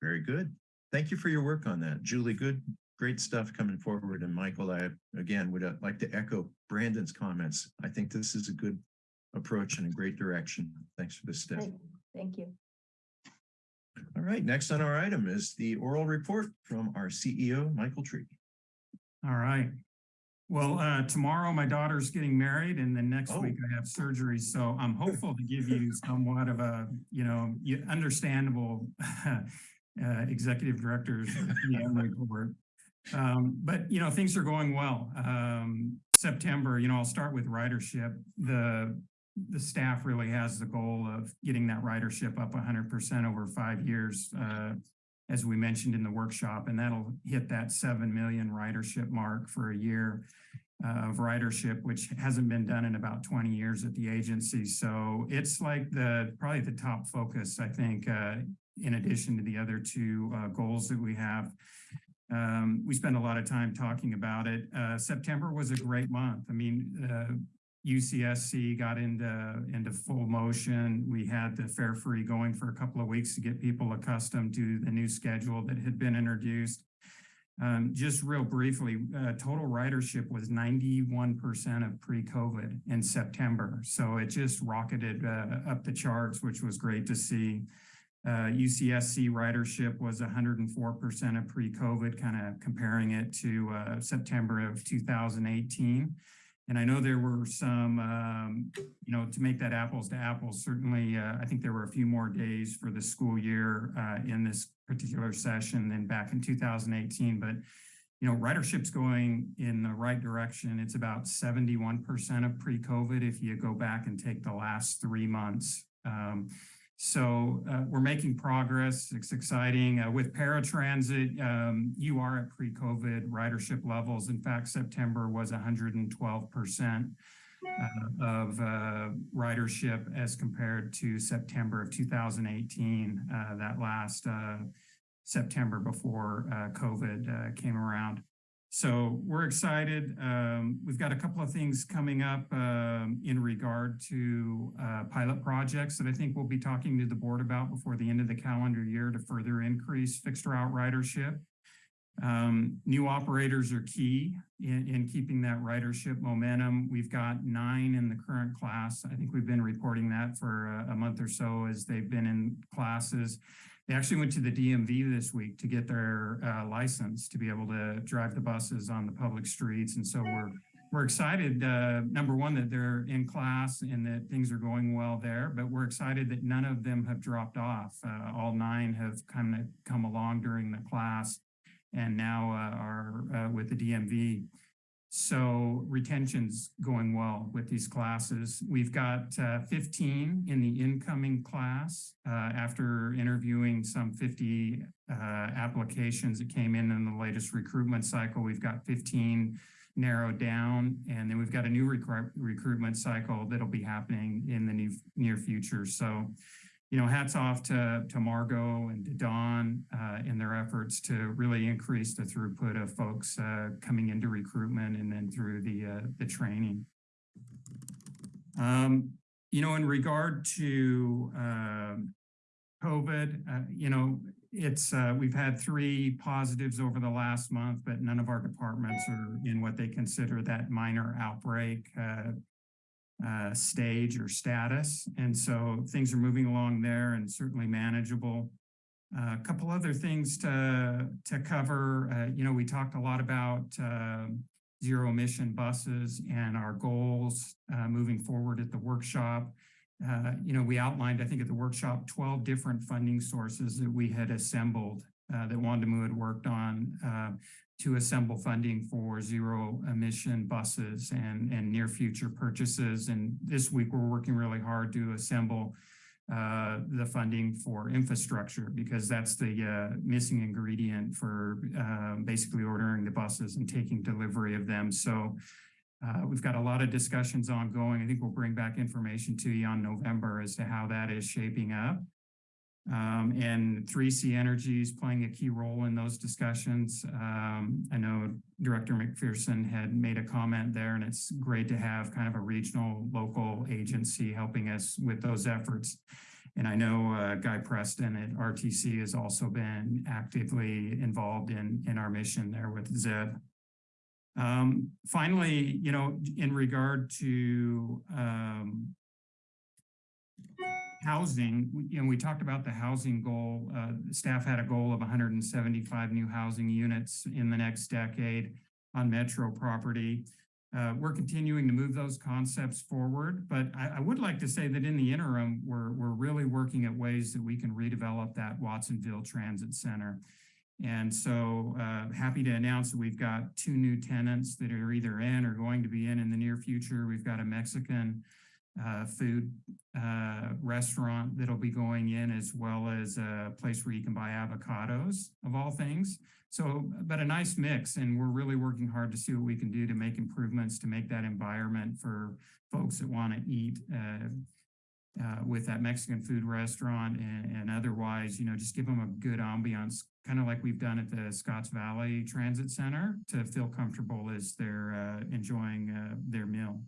Very good. Thank you for your work on that. Julie, good, great stuff coming forward. And Michael, I again would uh, like to echo Brandon's comments. I think this is a good approach and a great direction. Thanks for this step. Thank thank you. All right, next on our item is the oral report from our CEO, Michael Tree. All right. Well, uh, tomorrow my daughter's getting married and then next Oh. week I have surgery. So I'm hopeful to give you somewhat of a, you know, understandable uh, executive director's report. Um, but, you know, things are going well. Um, September, you know, I'll start with ridership. The, the staff really has the goal of getting that ridership up hundred percent over five years. Uh, as we mentioned in the workshop, and that'll hit that 7 million ridership mark for a year uh, of ridership, which hasn't been done in about 20 years at the agency. So it's like the, probably the top focus, I think, uh, in addition to the other two uh, goals that we have. Um, we spend a lot of time talking about it. Uh, September was a great month. I mean, uh, UCSC got into, into full motion. We had the fare free going for a couple of weeks to get people accustomed to the new schedule that had been introduced. Um, just real briefly, uh, total ridership was 91% of pre-COVID in September. So it just rocketed uh, up the charts, which was great to see. Uh, UCSC ridership was 104% of pre-COVID, kind of comparing it to uh, September of 2018. And I know there were some, um, you know, to make that apples to apples, certainly, uh, I think there were a few more days for the school year uh, in this particular session than back in 2018. But, you know, ridership's going in the right direction. It's about 71% of pre-COVID if you go back and take the last three months. Um, so uh, we're making progress. It's exciting. Uh, with paratransit, um, you are at pre-COVID ridership levels. In fact, September was 112% uh, of uh, ridership as compared to September of 2018, uh, that last uh, September before COVID came around. So we're excited. Um, we've got a couple of things coming up um, in regard to uh, pilot projects that I think we'll be talking to the board about before the end of the calendar year to further increase fixed route ridership. Um, new operators are key in, in keeping that ridership momentum. We've got nine in the current class. I think we've been reporting that for a, a month or so as they've been in classes. They actually went to the DMV this week to get their uh, license to be able to drive the buses on the public streets. And so we're we're excited, uh, number one, that they're in class and that things are going well there, but we're excited that none of them have dropped off. Uh, all nine have kind of come along during the class and now uh, are uh, with the DMV. So retention's going well with these classes. We've got uh, 15 in the incoming class uh, after interviewing some 50 uh, applications that came in in the latest recruitment cycle. We've got 15 narrowed down and then we've got a new recru recruitment cycle that'll be happening in the new, near future. So you know, hats off to, to Margot and to Dawn uh, in their efforts to really increase the throughput of folks uh, coming into recruitment and then through the, uh, the training. Um, you know, in regard to um, COVID, uh, you know, it's uh, we've had three positives over the last month, but none of our departments are in what they consider that minor outbreak uh, stage or status. And so things are moving along there and certainly manageable. Uh, a couple other things to, to cover. Uh, you know, we talked a lot about uh, zero emission buses and our goals uh, moving forward at the workshop. Uh, you know, we outlined, I think at the workshop, 12 different funding sources that we had assembled that Wondimu had worked on to assemble funding for zero emission buses and, and near future purchases. And this week we're working really hard to assemble uh, the funding for infrastructure because that's the uh, missing ingredient for uh, basically ordering the buses and taking delivery of them. So uh, we've got a lot of discussions ongoing. I think we'll bring back information to you on November as to how that is shaping up. Um, and 3C Energy is playing a key role in those discussions. Um, I know Director McPherson had made a comment there, and it's great to have kind of a regional local agency helping us with those efforts. And I know uh, Guy Preston at RTC has also been actively involved in, in our mission there with ZEB. Um, finally, you know, in regard to um, housing, you know, we talked about the housing goal. Uh, staff had a goal of 175 new housing units in the next decade on metro property. Uh, we're continuing to move those concepts forward, but I, I, would like to say that in the interim, we're, we're really working at ways that we can redevelop that Watsonville Transit Center. And so uh, happy to announce that we've got two new tenants that are either in or going to be in in the near future. We've got a Mexican uh, food uh, restaurant that'll be going in as well as a place where you can buy avocados of all things. So, but a nice mix and we're really working hard to see what we can do to make improvements to make that environment for folks that want to eat uh, uh, with that Mexican food restaurant and, and, otherwise, you know, just give them a good ambiance, kind of like we've done at the Scotts Valley Transit Center to feel comfortable as they're uh, enjoying uh, their meal.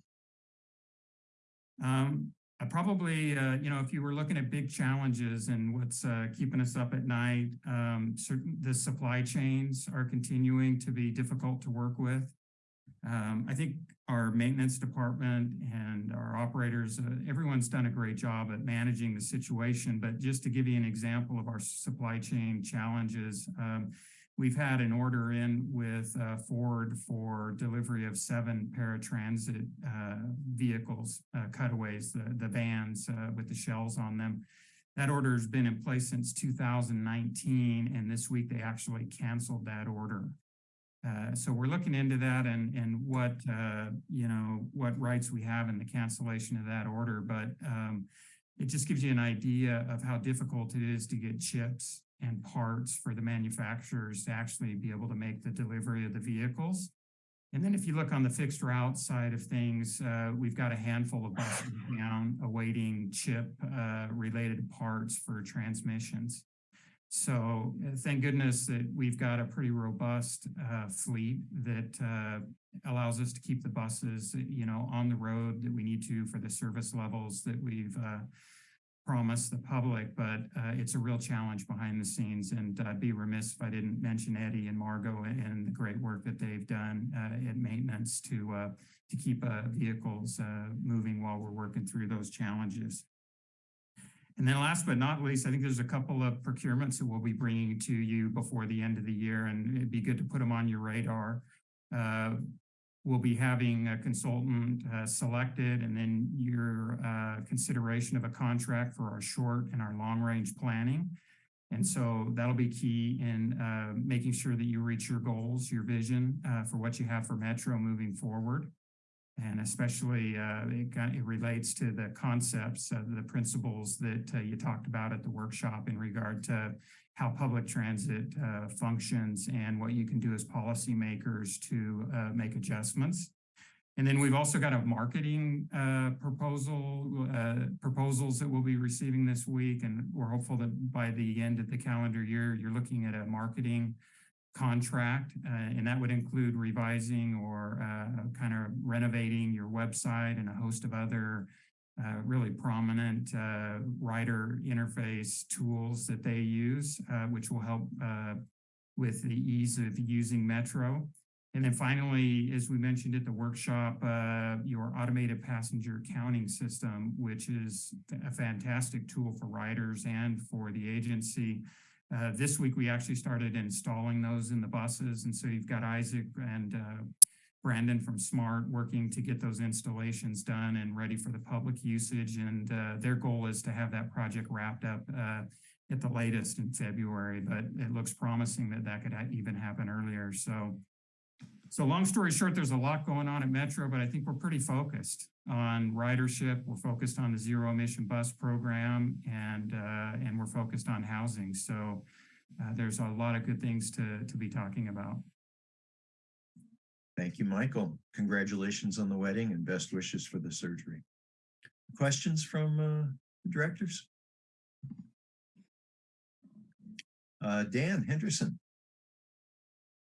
Um, I probably, uh, you know, if you were looking at big challenges and what's uh, keeping us up at night, um, certain the supply chains are continuing to be difficult to work with. Um, I think our maintenance department and our operators, uh, everyone's done a great job at managing the situation. But just to give you an example of our supply chain challenges, um, we've had an order in with uh, Ford for delivery of seven paratransit uh, vehicles, uh, cutaways, the, the vans uh, with the shells on them. That order has been in place since 2019, and this week they actually canceled that order. Uh, so we're looking into that and, and what, uh, you know, what rights we have in the cancellation of that order. But um, it just gives you an idea of how difficult it is to get chips and parts for the manufacturers to actually be able to make the delivery of the vehicles. And then if you look on the fixed route side of things, uh, we've got a handful of buses down awaiting chip uh, related parts for transmissions. So uh, thank goodness that we've got a pretty robust uh, fleet that uh, allows us to keep the buses, you know, on the road that we need to for the service levels that we've uh, promised the public. But uh, it's a real challenge behind the scenes, and I'd be remiss if I didn't mention Eddie and Margot and the great work that they've done uh, at maintenance to uh, to keep uh, vehicles uh, moving while we're working through those challenges. And then last but not least, I think there's a couple of procurements that we'll be bringing to you before the end of the year, and it'd be good to put them on your radar. We'll be having a consultant uh, selected and then your uh, consideration of a contract for our short and our long range planning. And so that'll be key in uh, making sure that you reach your goals, your vision uh, for what you have for Metro moving forward. And especially uh, it, got, it relates to the concepts, the principles that uh, you talked about at the workshop in regard to how public transit uh, functions and what you can do as policymakers to uh, make adjustments. And then we've also got a marketing uh, proposal, uh, proposals that we'll be receiving this week. And we're hopeful that by the end of the calendar year, you're looking at a marketing contract, uh, and that would include revising or uh, kind of renovating your website and a host of other uh, really prominent uh, writer interface tools that they use, uh, which will help uh, with the ease of using Metro. And then finally, as we mentioned at the workshop, uh, your automated passenger counting system, which is a fantastic tool for writers and for the agency. Uh, this week, we actually started installing those in the buses. And so you've got Isaac and Brandon from Smart working to get those installations done and ready for the public usage. And uh, their goal is to have that project wrapped up uh, at the latest in February, but it looks promising that that could ha even happen earlier. So, so long story short, there's a lot going on at Metro, but I think we're pretty focused on ridership. We're focused on the zero emission bus program and, uh, and we're focused on housing. So uh, there's a lot of good things to, to be talking about. Thank you, Michael. Congratulations on the wedding and best wishes for the surgery. Questions from uh, the directors? Uh, Dan Henderson.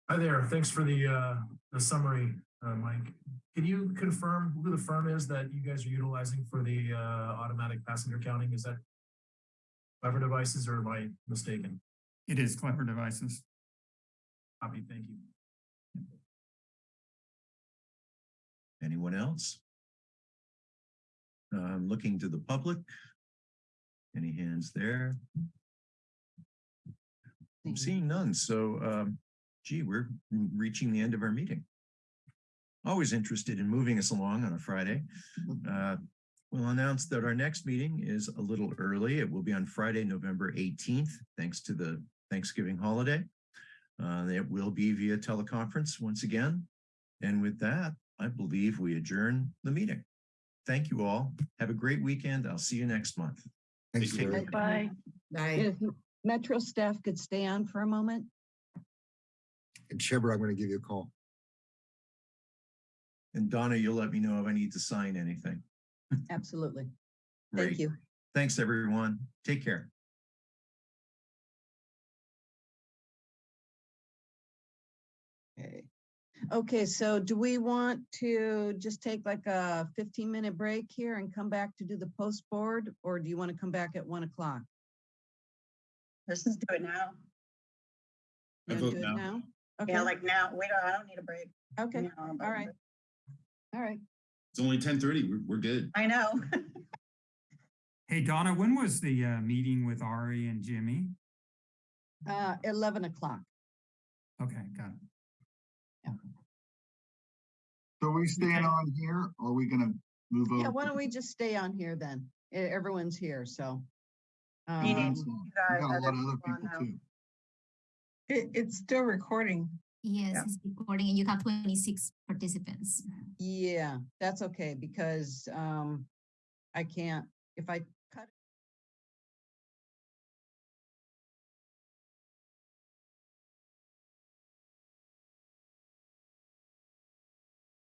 Hi there. Thanks for the uh, the summary, uh, Mike. Can you confirm who the firm is that you guys are utilizing for the uh, automatic passenger counting? Is that Clever Devices or am I mistaken? It is Clever Devices. Copy. Thank you. Anyone else? I'm looking to the public. Any hands there? I'm seeing none. So, um, gee, we're reaching the end of our meeting. Always interested in moving us along on a Friday. Uh, we'll announce that our next meeting is a little early. It will be on Friday, November 18th, thanks to the Thanksgiving holiday. Uh, it will be via teleconference once again. And with that, I believe we adjourn the meeting. Thank you all. Have a great weekend. I'll see you next month. Thanks, Take care. Bye. If Metro staff could stay on for a moment. And Shebreh, I'm going to give you a call. And Donna, you'll let me know if I need to sign anything. Absolutely. Great. Thank you. Thanks, everyone. Take care. Okay. Okay, so do we want to just take like a 15 minute break here and come back to do the post board? Or do you want to come back at one o'clock? Let's just do it now. You wanna do it now? Yeah, Okay. like now, we don't, I don't need a break. Okay, No, all right. All right. It's only ten thirty. We're, we're good. I know. Hey, Donna, when was the uh, meeting with Ari and Jimmy? Uh, eleven o'clock. Okay, got it. So are we staying on here or are we gonna move over? Yeah, why don't we just stay on here then? E- Everyone's here, so. um, We got a lot of other people too. It, it's still recording. Yes, it's recording and you have twenty-six participants. Yeah, that's okay because um, I can't, if I cut